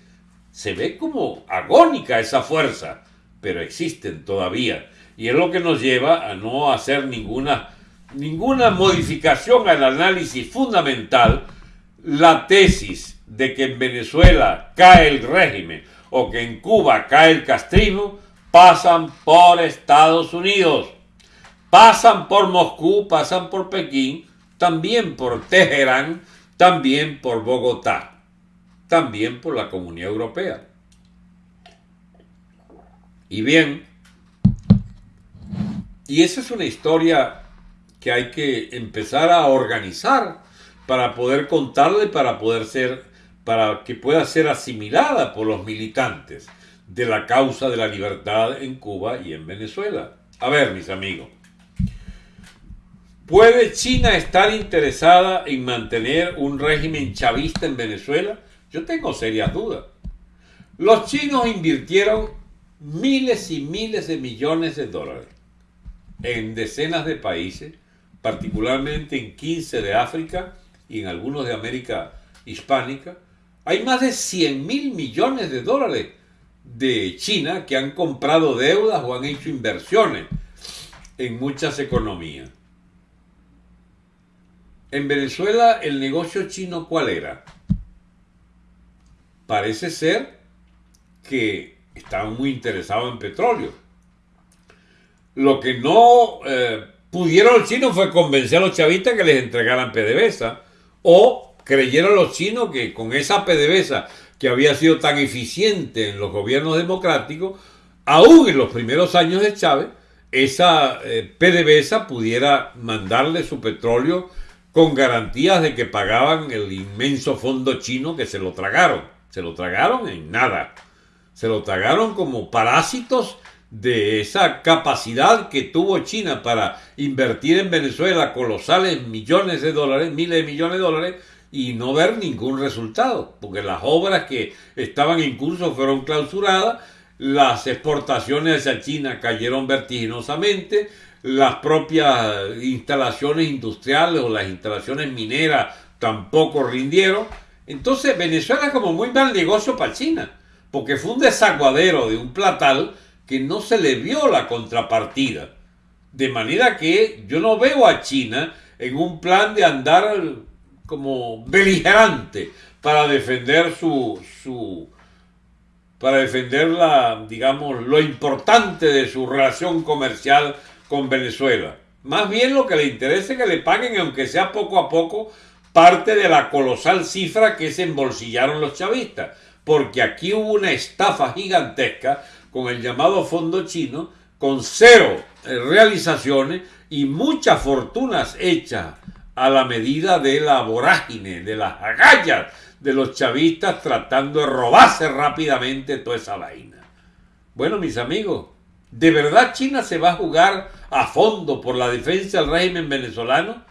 Se ve como agónica esa fuerza, pero existen todavía. Y es lo que nos lleva a no hacer ninguna, ninguna modificación al análisis fundamental, la tesis de que en Venezuela cae el régimen o que en Cuba cae el castrismo, pasan por Estados Unidos, pasan por Moscú, pasan por Pekín, también por Teherán, también por Bogotá, también por la Comunidad Europea. Y bien, y esa es una historia que hay que empezar a organizar para poder contarla y para poder ser, para que pueda ser asimilada por los militantes de la causa de la libertad en Cuba y en Venezuela. A ver, mis amigos, ¿puede China estar interesada en mantener un régimen chavista en Venezuela? Yo tengo serias dudas. Los chinos invirtieron miles y miles de millones de dólares en decenas de países, particularmente en 15 de África y en algunos de América hispánica. Hay más de 100 mil millones de dólares de China que han comprado deudas o han hecho inversiones en muchas economías. En Venezuela, el negocio chino, ¿cuál era? Parece ser que estaban muy interesados en petróleo. Lo que no eh, pudieron los chinos fue convencer a los chavistas que les entregaran PDVSA o creyeron los chinos que con esa PDVSA que había sido tan eficiente en los gobiernos democráticos, aún en los primeros años de Chávez, esa eh, PDVSA pudiera mandarle su petróleo con garantías de que pagaban el inmenso fondo chino que se lo tragaron. Se lo tragaron en nada. Se lo tragaron como parásitos de esa capacidad que tuvo China para invertir en Venezuela colosales millones de dólares, miles de millones de dólares, y no ver ningún resultado, porque las obras que estaban en curso fueron clausuradas, las exportaciones hacia China cayeron vertiginosamente, las propias instalaciones industriales o las instalaciones mineras tampoco rindieron. Entonces Venezuela es como muy mal negocio para China, porque fue un desaguadero de un platal que no se le vio la contrapartida. De manera que yo no veo a China en un plan de andar como beligerante para defender su, su para defender la, digamos, lo importante de su relación comercial con Venezuela. Más bien lo que le interesa es que le paguen, aunque sea poco a poco, parte de la colosal cifra que se embolsillaron los chavistas. Porque aquí hubo una estafa gigantesca con el llamado fondo chino, con cero eh, realizaciones y muchas fortunas hechas a la medida de la vorágine, de las agallas de los chavistas tratando de robarse rápidamente toda esa vaina. Bueno, mis amigos, ¿de verdad China se va a jugar a fondo por la defensa del régimen venezolano?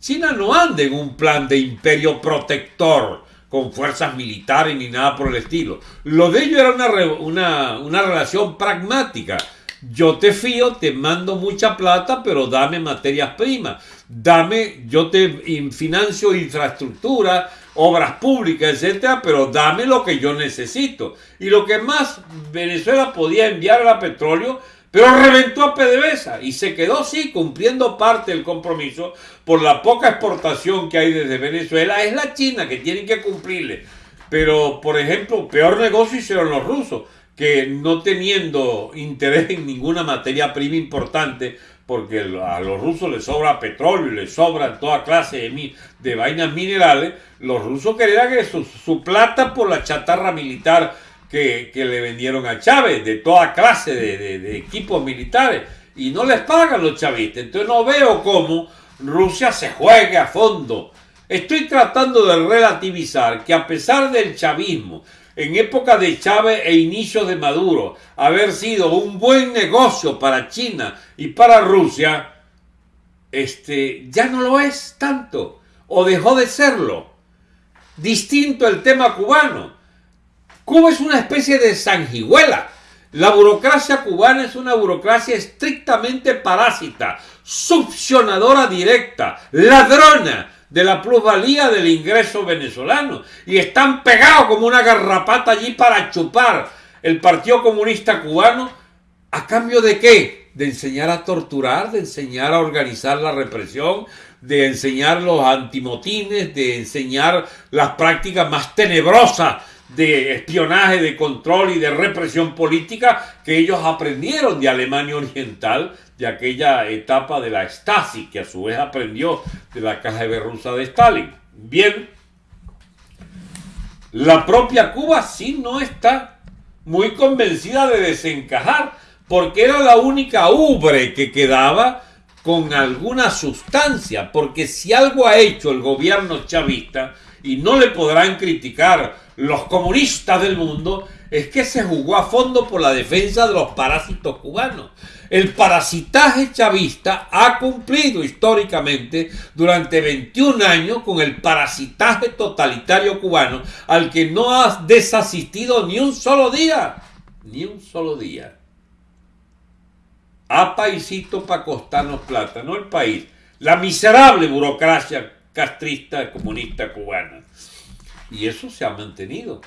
China no anda en un plan de imperio protector con fuerzas militares ni nada por el estilo. Lo de ello era una, una, relación pragmática. Yo te fío, te mando mucha plata, pero dame materias primas. Dame, yo te financio infraestructura, obras públicas, etcétera, pero dame lo que yo necesito. Y lo que más Venezuela podía enviar era petróleo pero reventó a PDVSA y se quedó sí cumpliendo parte del compromiso por la poca exportación que hay desde Venezuela. Es la China que tienen que cumplirle. Pero, por ejemplo, peor negocio hicieron los rusos, que no teniendo interés en ninguna materia prima importante, porque a los rusos les sobra petróleo les sobra toda clase de, de vainas minerales, los rusos querían que su, plata por la chatarra militar que, le vendieron a Chávez, de toda clase de, de equipos militares, y no les pagan los chavistas. Entonces no veo cómo Rusia se juegue a fondo. Estoy tratando de relativizar que a pesar del chavismo, en época de Chávez e inicios de Maduro, haber sido un buen negocio para China y para Rusia, este, ya no lo es tanto, o dejó de serlo. Distinto el tema cubano. Cuba es una especie de sanguijuela. La burocracia cubana es una burocracia estrictamente parásita, succionadora directa, ladrona de la plusvalía del ingreso venezolano y están pegados como una garrapata allí para chupar el Partido Comunista Cubano a cambio de qué? De enseñar a torturar, de enseñar a organizar la represión, de enseñar los antimotines, de enseñar las prácticas más tenebrosas de espionaje, de control y de represión política que ellos aprendieron de Alemania Oriental, de aquella etapa de la Stasi, que a su vez aprendió de la KGB rusa de Stalin. Bien, la propia Cuba sí no está muy convencida de desencajar, porque era la única ubre que quedaba con alguna sustancia, porque si algo ha hecho el gobierno chavista, y no le podrán criticar los comunistas del mundo, es que se jugó a fondo por la defensa de los parásitos cubanos. El parasitaje chavista ha cumplido históricamente durante 21 años con el parasitaje totalitario cubano al que no ha desasistido ni un solo día, ni un solo día. A paisito para costarnos plata, no el país, la miserable burocracia castrista comunista cubana. Y eso se ha mantenido.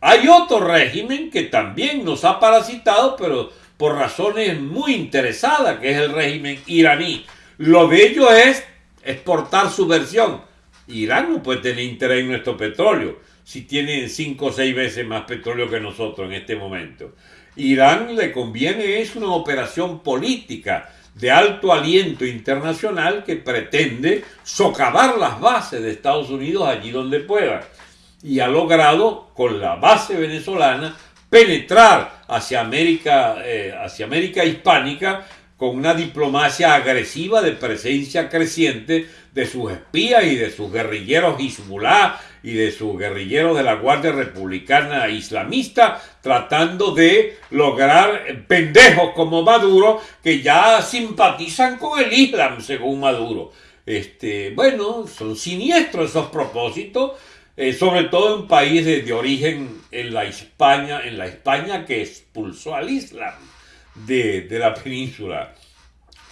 Hay otro régimen que también nos ha parasitado, pero por razones muy interesadas, que es el régimen iraní. Lo de ello es exportar su versión. Irán no puede tener interés en nuestro petróleo si tiene cinco o seis veces más petróleo que nosotros en este momento. Irán le conviene es una operación política de alto aliento internacional que pretende socavar las bases de Estados Unidos allí donde pueda. Y ha logrado, con la base venezolana, penetrar hacia América, eh, hacia América hispánica con una diplomacia agresiva de presencia creciente de sus espías y de sus guerrilleros Hezbollah y de sus guerrilleros de la Guardia Republicana Islamista, tratando de lograr pendejos como Maduro que ya simpatizan con el Islam, según Maduro. Este, bueno, son siniestros esos propósitos, eh, sobre todo en países de origen en la España, en la España que expulsó al Islam de, la península.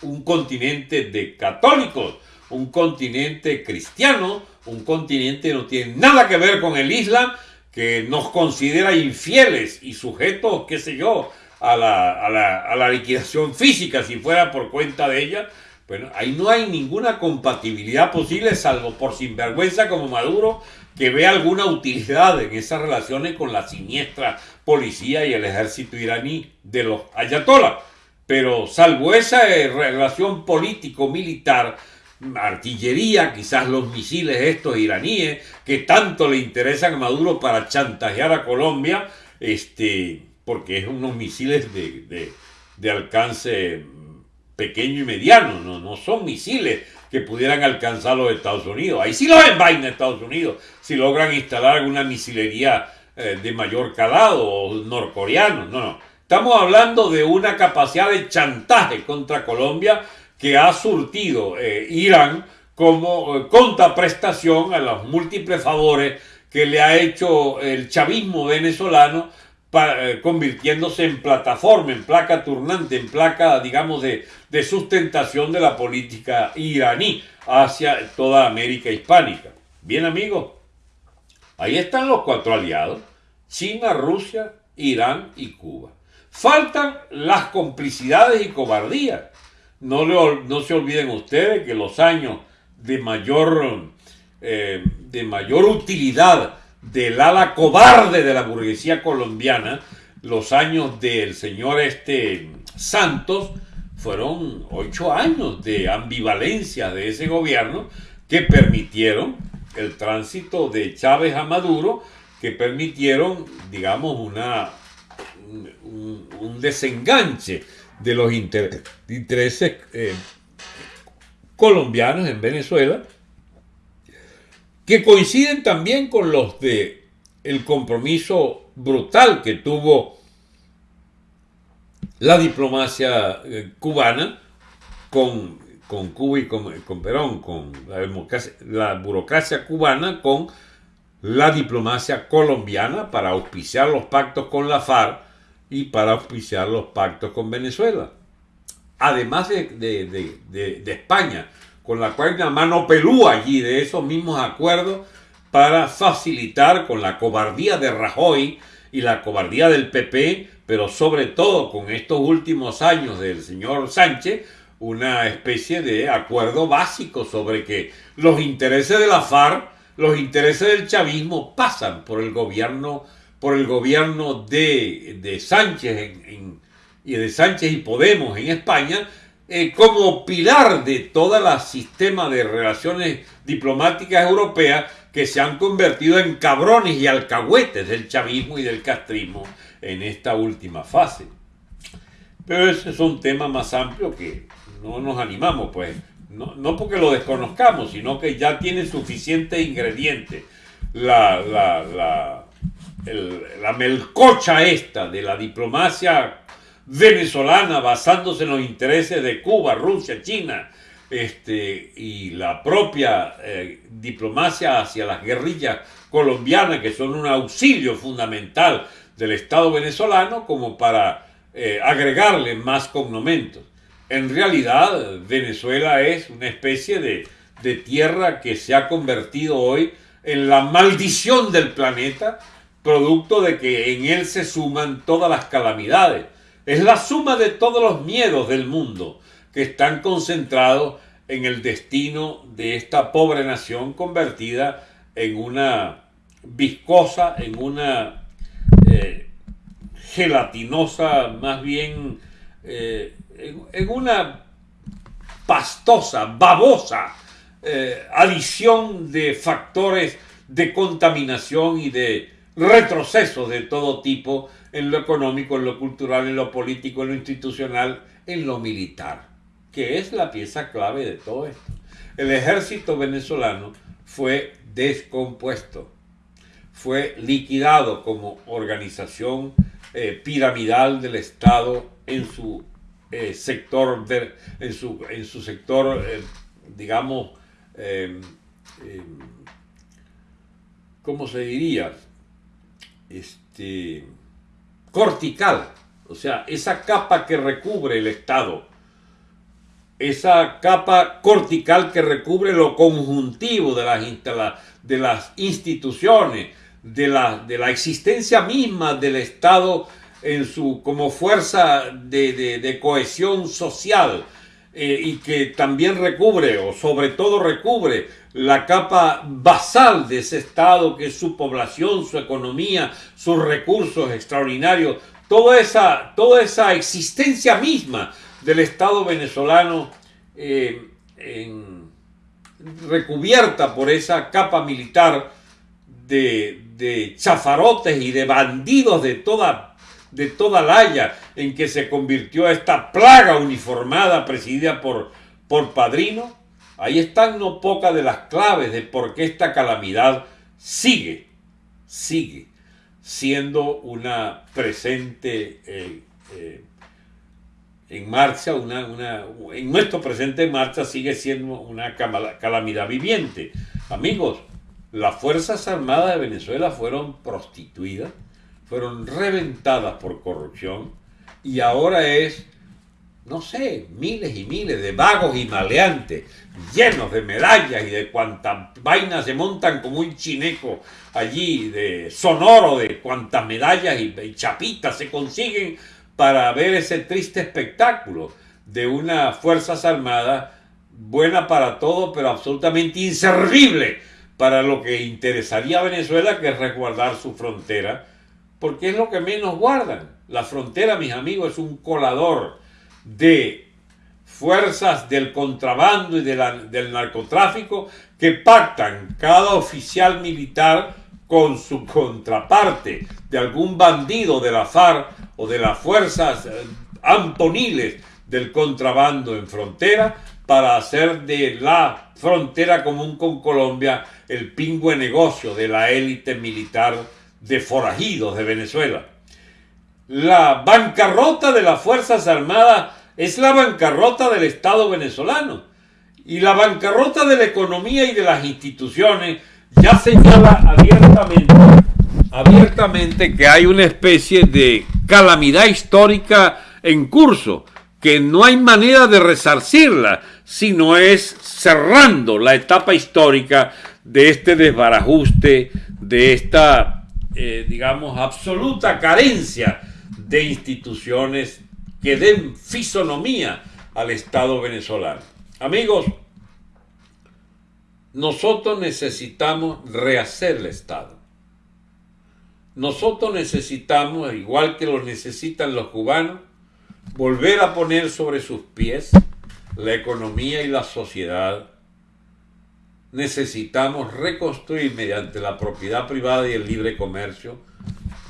Un continente de católicos, un continente cristiano, un continente que no tiene nada que ver con el Islam, que nos considera infieles y sujetos, qué sé yo, a la, a la, a la liquidación física si fuera por cuenta de ella. Bueno, ahí no hay ninguna compatibilidad posible, salvo por sinvergüenza como Maduro, que ve alguna utilidad en esas relaciones con la siniestra policía y el ejército iraní de los ayatollah. Pero salvo esa eh, relación político-militar, artillería, quizás los misiles estos iraníes que tanto le interesan a Maduro para chantajear a Colombia, este, porque es unos misiles de, de, alcance pequeño y mediano, no, no son misiles que pudieran alcanzar los Estados Unidos. Ahí sí los envaina Estados Unidos, si logran instalar alguna misilería eh, de mayor calado o norcoreano. No, no. Estamos hablando de una capacidad de chantaje contra Colombia que ha surtido eh, Irán como eh, contraprestación a los múltiples favores que le ha hecho el chavismo venezolano convirtiéndose en plataforma, en placa turnante, en placa, digamos, de, sustentación de la política iraní hacia toda América hispánica. Bien amigos, ahí están los cuatro aliados, China, Rusia, Irán y Cuba. Faltan las complicidades y cobardías. No, no se olviden ustedes que los años de mayor, eh, de mayor utilidad del ala cobarde de la burguesía colombiana los años del señor este Santos fueron ocho años de ambivalencia de ese gobierno que permitieron el tránsito de Chávez a Maduro, que permitieron, digamos, una, un, desenganche de los intereses eh, colombianos en Venezuela, que coinciden también con los de el compromiso brutal que tuvo la diplomacia eh, cubana con, con, Cuba y con, Perón, con la, burocracia cubana con la diplomacia colombiana para auspiciar los pactos con la FARC y para auspiciar los pactos con Venezuela. Además de, de España, con la una mano pelúa allí de esos mismos acuerdos para facilitar con la cobardía de Rajoy y la cobardía del PP, pero sobre todo con estos últimos años del señor Sánchez, una especie de acuerdo básico sobre que los intereses de la FARC, los intereses del chavismo pasan por el gobierno, por el gobierno de, Sánchez y de Sánchez y Podemos en España, eh, como pilar de todo el sistema de relaciones diplomáticas europeas que se han convertido en cabrones y alcahuetes del chavismo y del castrismo en esta última fase. Pero ese es un tema más amplio que no nos animamos, pues, no, porque lo desconozcamos, sino que ya tiene suficiente ingrediente. La, la, la melcocha esta de la diplomacia venezolana basándose en los intereses de Cuba, Rusia, China, este, y la propia eh, diplomacia hacia las guerrillas colombianas, que son un auxilio fundamental del Estado venezolano, como para eh, agregarle más cognomentos. En realidad, Venezuela es una especie de, de tierra que se ha convertido hoy en la maldición del planeta, producto de que en él se suman todas las calamidades. Es la suma de todos los miedos del mundo que están concentrados en el destino de esta pobre nación convertida en una viscosa, en una eh, gelatinosa, más bien eh, en, una pastosa, babosa eh, adición de factores de contaminación y de retroceso de todo tipo en lo económico, en lo cultural, en lo político, en lo institucional, en lo militar, que es la pieza clave de todo esto. El ejército venezolano fue descompuesto, fue liquidado como organización eh, piramidal del Estado en su eh, sector, en, su, en, su, sector, eh, digamos, ¿cómo se diría? Este, cortical, o sea, esa capa que recubre el Estado, esa capa cortical que recubre lo conjuntivo de las, de las instituciones, de la, de la, existencia misma del Estado en su, como fuerza de, cohesión social eh, y que también recubre o sobre todo recubre la capa basal de ese Estado, que es su población, su economía, sus recursos extraordinarios, toda esa, toda esa existencia misma del Estado venezolano eh, recubierta por esa capa militar de, chafarotes y de bandidos de toda, de toda la haya en que se convirtió esta plaga uniformada presidida por, por Padrino, Ahí están no pocas de las claves de por qué esta calamidad sigue, sigue siendo una presente eh, eh, en marcha, una, en nuestro presente en marcha sigue siendo una calamidad viviente. Amigos, las Fuerzas Armadas de Venezuela fueron prostituidas, fueron reventadas por corrupción y ahora es no sé, miles y miles de vagos y maleantes, llenos de medallas y de cuantas vainas se montan como un chineco allí, de sonoro, de cuantas medallas y, chapitas se consiguen para ver ese triste espectáculo de una Fuerzas Armadas buena para todo, pero absolutamente inservible para lo que interesaría a Venezuela, que es resguardar su frontera porque es lo que menos guardan. La frontera, mis amigos, es un colador de fuerzas del contrabando y del narcotráfico que pactan cada oficial militar con su contraparte de algún bandido de la FARC o de las fuerzas eh, antoniles del contrabando en frontera para hacer de la frontera común con Colombia el pingüe negocio de la élite militar de forajidos de Venezuela. La bancarrota de las Fuerzas Armadas es la bancarrota del Estado venezolano. Y la bancarrota de la economía y de las instituciones ya señala abiertamente, abiertamente que hay una especie de calamidad histórica en curso, que no hay manera de resarcirla, sino es cerrando la etapa histórica de este desbarajuste, de esta, eh, digamos, absoluta carencia de instituciones que den fisonomía al Estado venezolano. Amigos, nosotros necesitamos rehacer el Estado. Nosotros necesitamos, igual que lo necesitan los cubanos, volver a poner sobre sus pies la economía y la sociedad. Necesitamos reconstruir mediante la propiedad privada y el libre comercio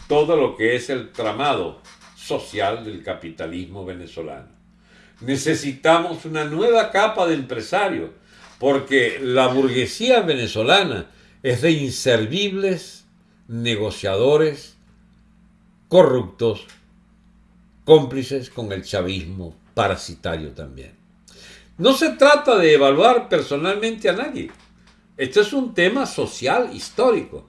todo lo que es el tramado social del capitalismo venezolano. Necesitamos una nueva capa de empresarios porque la burguesía venezolana es de inservibles negociadores corruptos, cómplices con el chavismo parasitario también. No se trata de evaluar personalmente a nadie. Este es un tema social, histórico.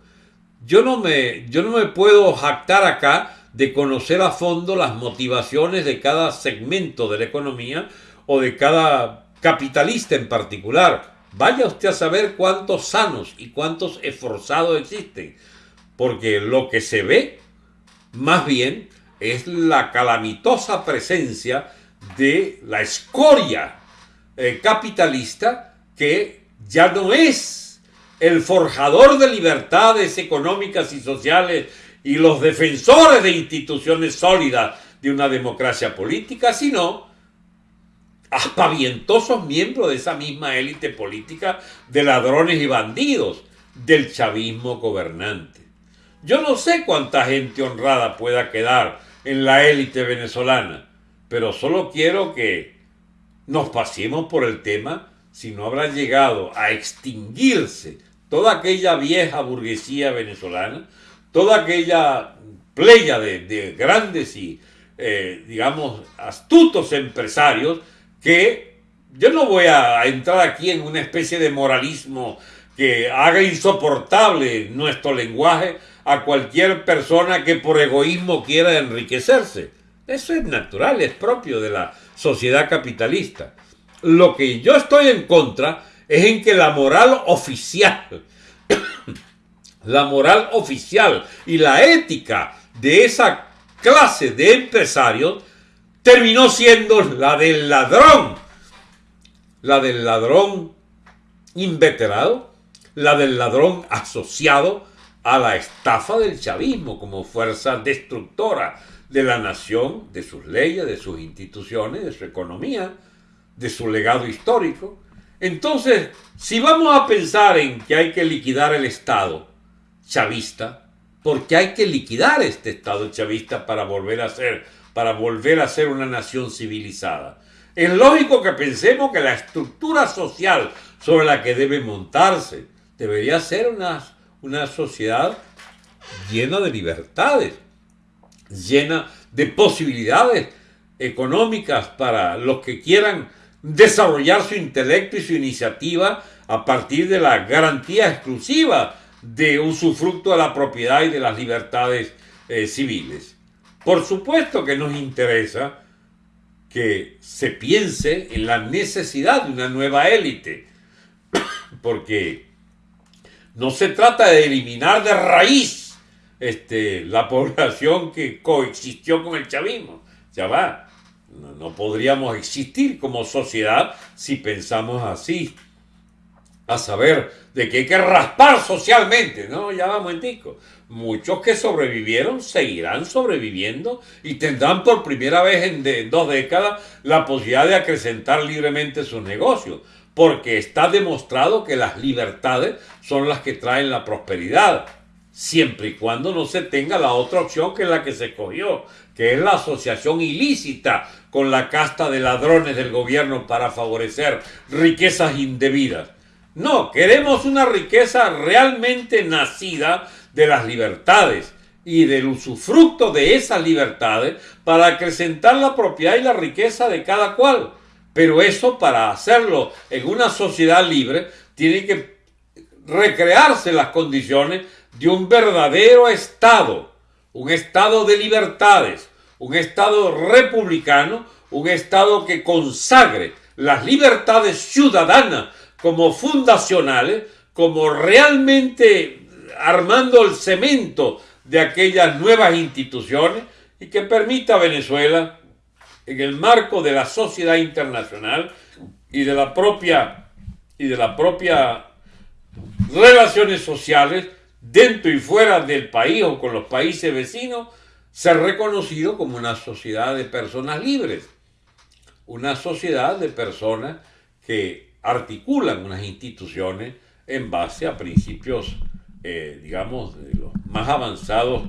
Yo no me, yo no me puedo jactar acá de conocer a fondo las motivaciones de cada segmento de la economía o de cada capitalista en particular. Vaya usted a saber cuántos sanos y cuántos esforzados existen, porque lo que se ve más bien es la calamitosa presencia de la escoria eh, capitalista que ya no es el forjador de libertades económicas y sociales y los defensores de instituciones sólidas de una democracia política, sino aspavientosos miembros de esa misma élite política de ladrones y bandidos del chavismo gobernante. Yo no sé cuánta gente honrada pueda quedar en la élite venezolana, pero solo quiero que nos pasemos por el tema si no habrá llegado a extinguirse toda aquella vieja burguesía venezolana, toda aquella playa de, grandes y, eh, digamos, astutos empresarios que yo no voy a entrar aquí en una especie de moralismo que haga insoportable nuestro lenguaje a cualquier persona que por egoísmo quiera enriquecerse. Eso es natural, es propio de la sociedad capitalista. Lo que yo estoy en contra es en que la moral oficial, la moral oficial y la ética de esa clase de empresarios terminó siendo la del ladrón, la del ladrón inveterado, la del ladrón asociado a la estafa del chavismo como fuerza destructora de la nación, de sus leyes, de sus instituciones, de su economía, de su legado histórico. Entonces, si vamos a pensar en que hay que liquidar el Estado chavista, porque hay que liquidar este Estado chavista para volver a ser para volver a ser una nación civilizada. Es lógico que pensemos que la estructura social sobre la que debe montarse debería ser una, una sociedad llena de libertades, llena de posibilidades económicas para los que quieran desarrollar su intelecto y su iniciativa a partir de la garantía exclusiva de usufructo de la propiedad y de las libertades eh, civiles. Por supuesto que nos interesa que se piense en la necesidad de una nueva élite, porque no se trata de eliminar de raíz este, la población que coexistió con el chavismo. Ya va, no, podríamos existir como sociedad si pensamos así. a saber de que hay que raspar socialmente, ¿no? Ya vamos en disco. Muchos que sobrevivieron seguirán sobreviviendo y tendrán por primera vez en, dos décadas la posibilidad de acrecentar libremente sus negocios, porque está demostrado que las libertades son las que traen la prosperidad, siempre y cuando no se tenga la otra opción que la que se escogió, que es la asociación ilícita con la casta de ladrones del gobierno para favorecer riquezas indebidas. No, queremos una riqueza realmente nacida de las libertades y del usufructo de esas libertades para acrecentar la propiedad y la riqueza de cada cual. Pero eso para hacerlo en una sociedad libre tiene que recrearse las condiciones de un verdadero Estado, un Estado de libertades, un Estado republicano, un Estado que consagre las libertades ciudadanas como fundacionales, como realmente armando el cemento de aquellas nuevas instituciones y que permita a Venezuela, en el marco de la sociedad internacional y de la propia y de relaciones sociales dentro y fuera del país o con los países vecinos, ser reconocido como una sociedad de personas libres, una sociedad de personas que articulan unas instituciones en base a principios, eh, digamos, de los más avanzados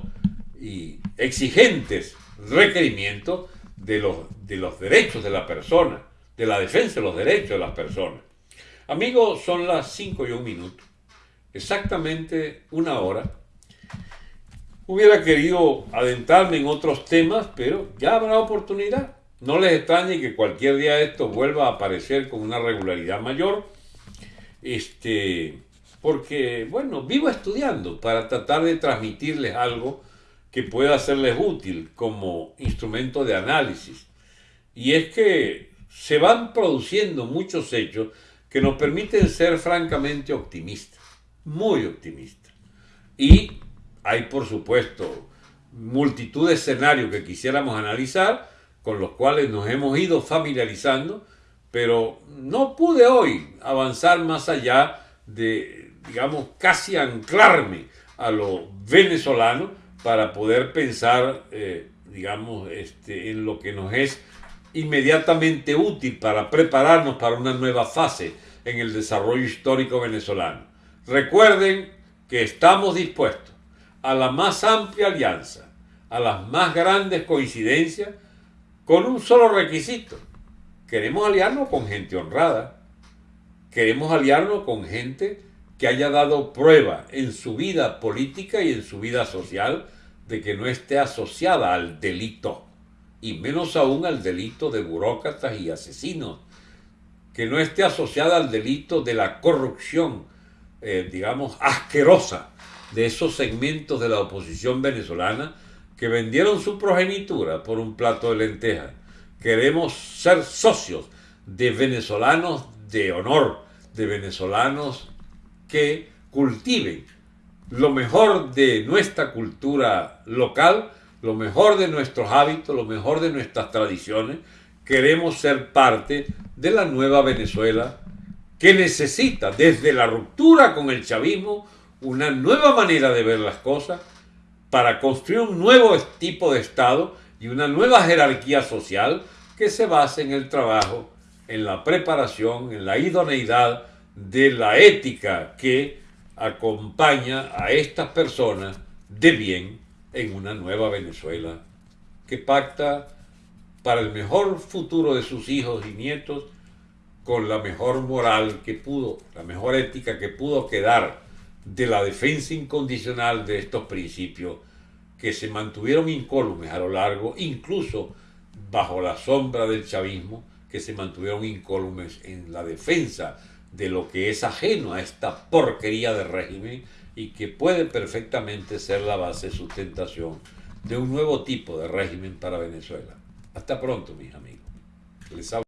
y exigentes requerimientos de los, de los derechos de la persona, de la defensa de los derechos de las personas. Amigos, son las 5 y un minuto, exactamente una hora. Hubiera querido adentrarme en otros temas, pero ya habrá oportunidad. No les extrañe que cualquier día esto vuelva a aparecer con una regularidad mayor, este, porque, bueno, vivo estudiando para tratar de transmitirles algo que pueda serles útil como instrumento de análisis. Y es que se van produciendo muchos hechos que nos permiten ser francamente optimistas, muy optimistas. Y hay, por supuesto, multitud de escenarios que quisiéramos analizar, con los cuales nos hemos ido familiarizando, pero no pude hoy avanzar más allá de, digamos, casi anclarme a lo venezolano para poder pensar, eh, digamos, este, en lo que nos es inmediatamente útil para prepararnos para una nueva fase en el desarrollo histórico venezolano. Recuerden que estamos dispuestos a la más amplia alianza, a las más grandes coincidencias con un solo requisito. Queremos aliarnos con gente honrada. Queremos aliarnos con gente que haya dado prueba en su vida política y en su vida social de que no esté asociada al delito, y menos aún al delito de burócratas y asesinos, que no esté asociada al delito de la corrupción, eh, digamos, asquerosa de esos segmentos de la oposición venezolana que vendieron su progenitura por un plato de lentejas. Queremos ser socios de venezolanos de honor, de venezolanos que cultiven lo mejor de nuestra cultura local, lo mejor de nuestros hábitos, lo mejor de nuestras tradiciones. Queremos ser parte de la nueva Venezuela que necesita desde la ruptura con el chavismo una nueva manera de ver las cosas para construir un nuevo tipo de Estado y una nueva jerarquía social que se base en el trabajo, en la preparación, en la idoneidad de la ética que acompaña a estas personas de bien en una nueva Venezuela que pacta para el mejor futuro de sus hijos y nietos con la mejor moral que pudo, la mejor ética que pudo quedar de la defensa incondicional de estos principios que se mantuvieron incólumes a lo largo, incluso bajo la sombra del chavismo, que se mantuvieron incólumes en la defensa de lo que es ajeno a esta porquería de régimen y que puede perfectamente ser la base de sustentación de un nuevo tipo de régimen para Venezuela. Hasta pronto, mis amigos. Les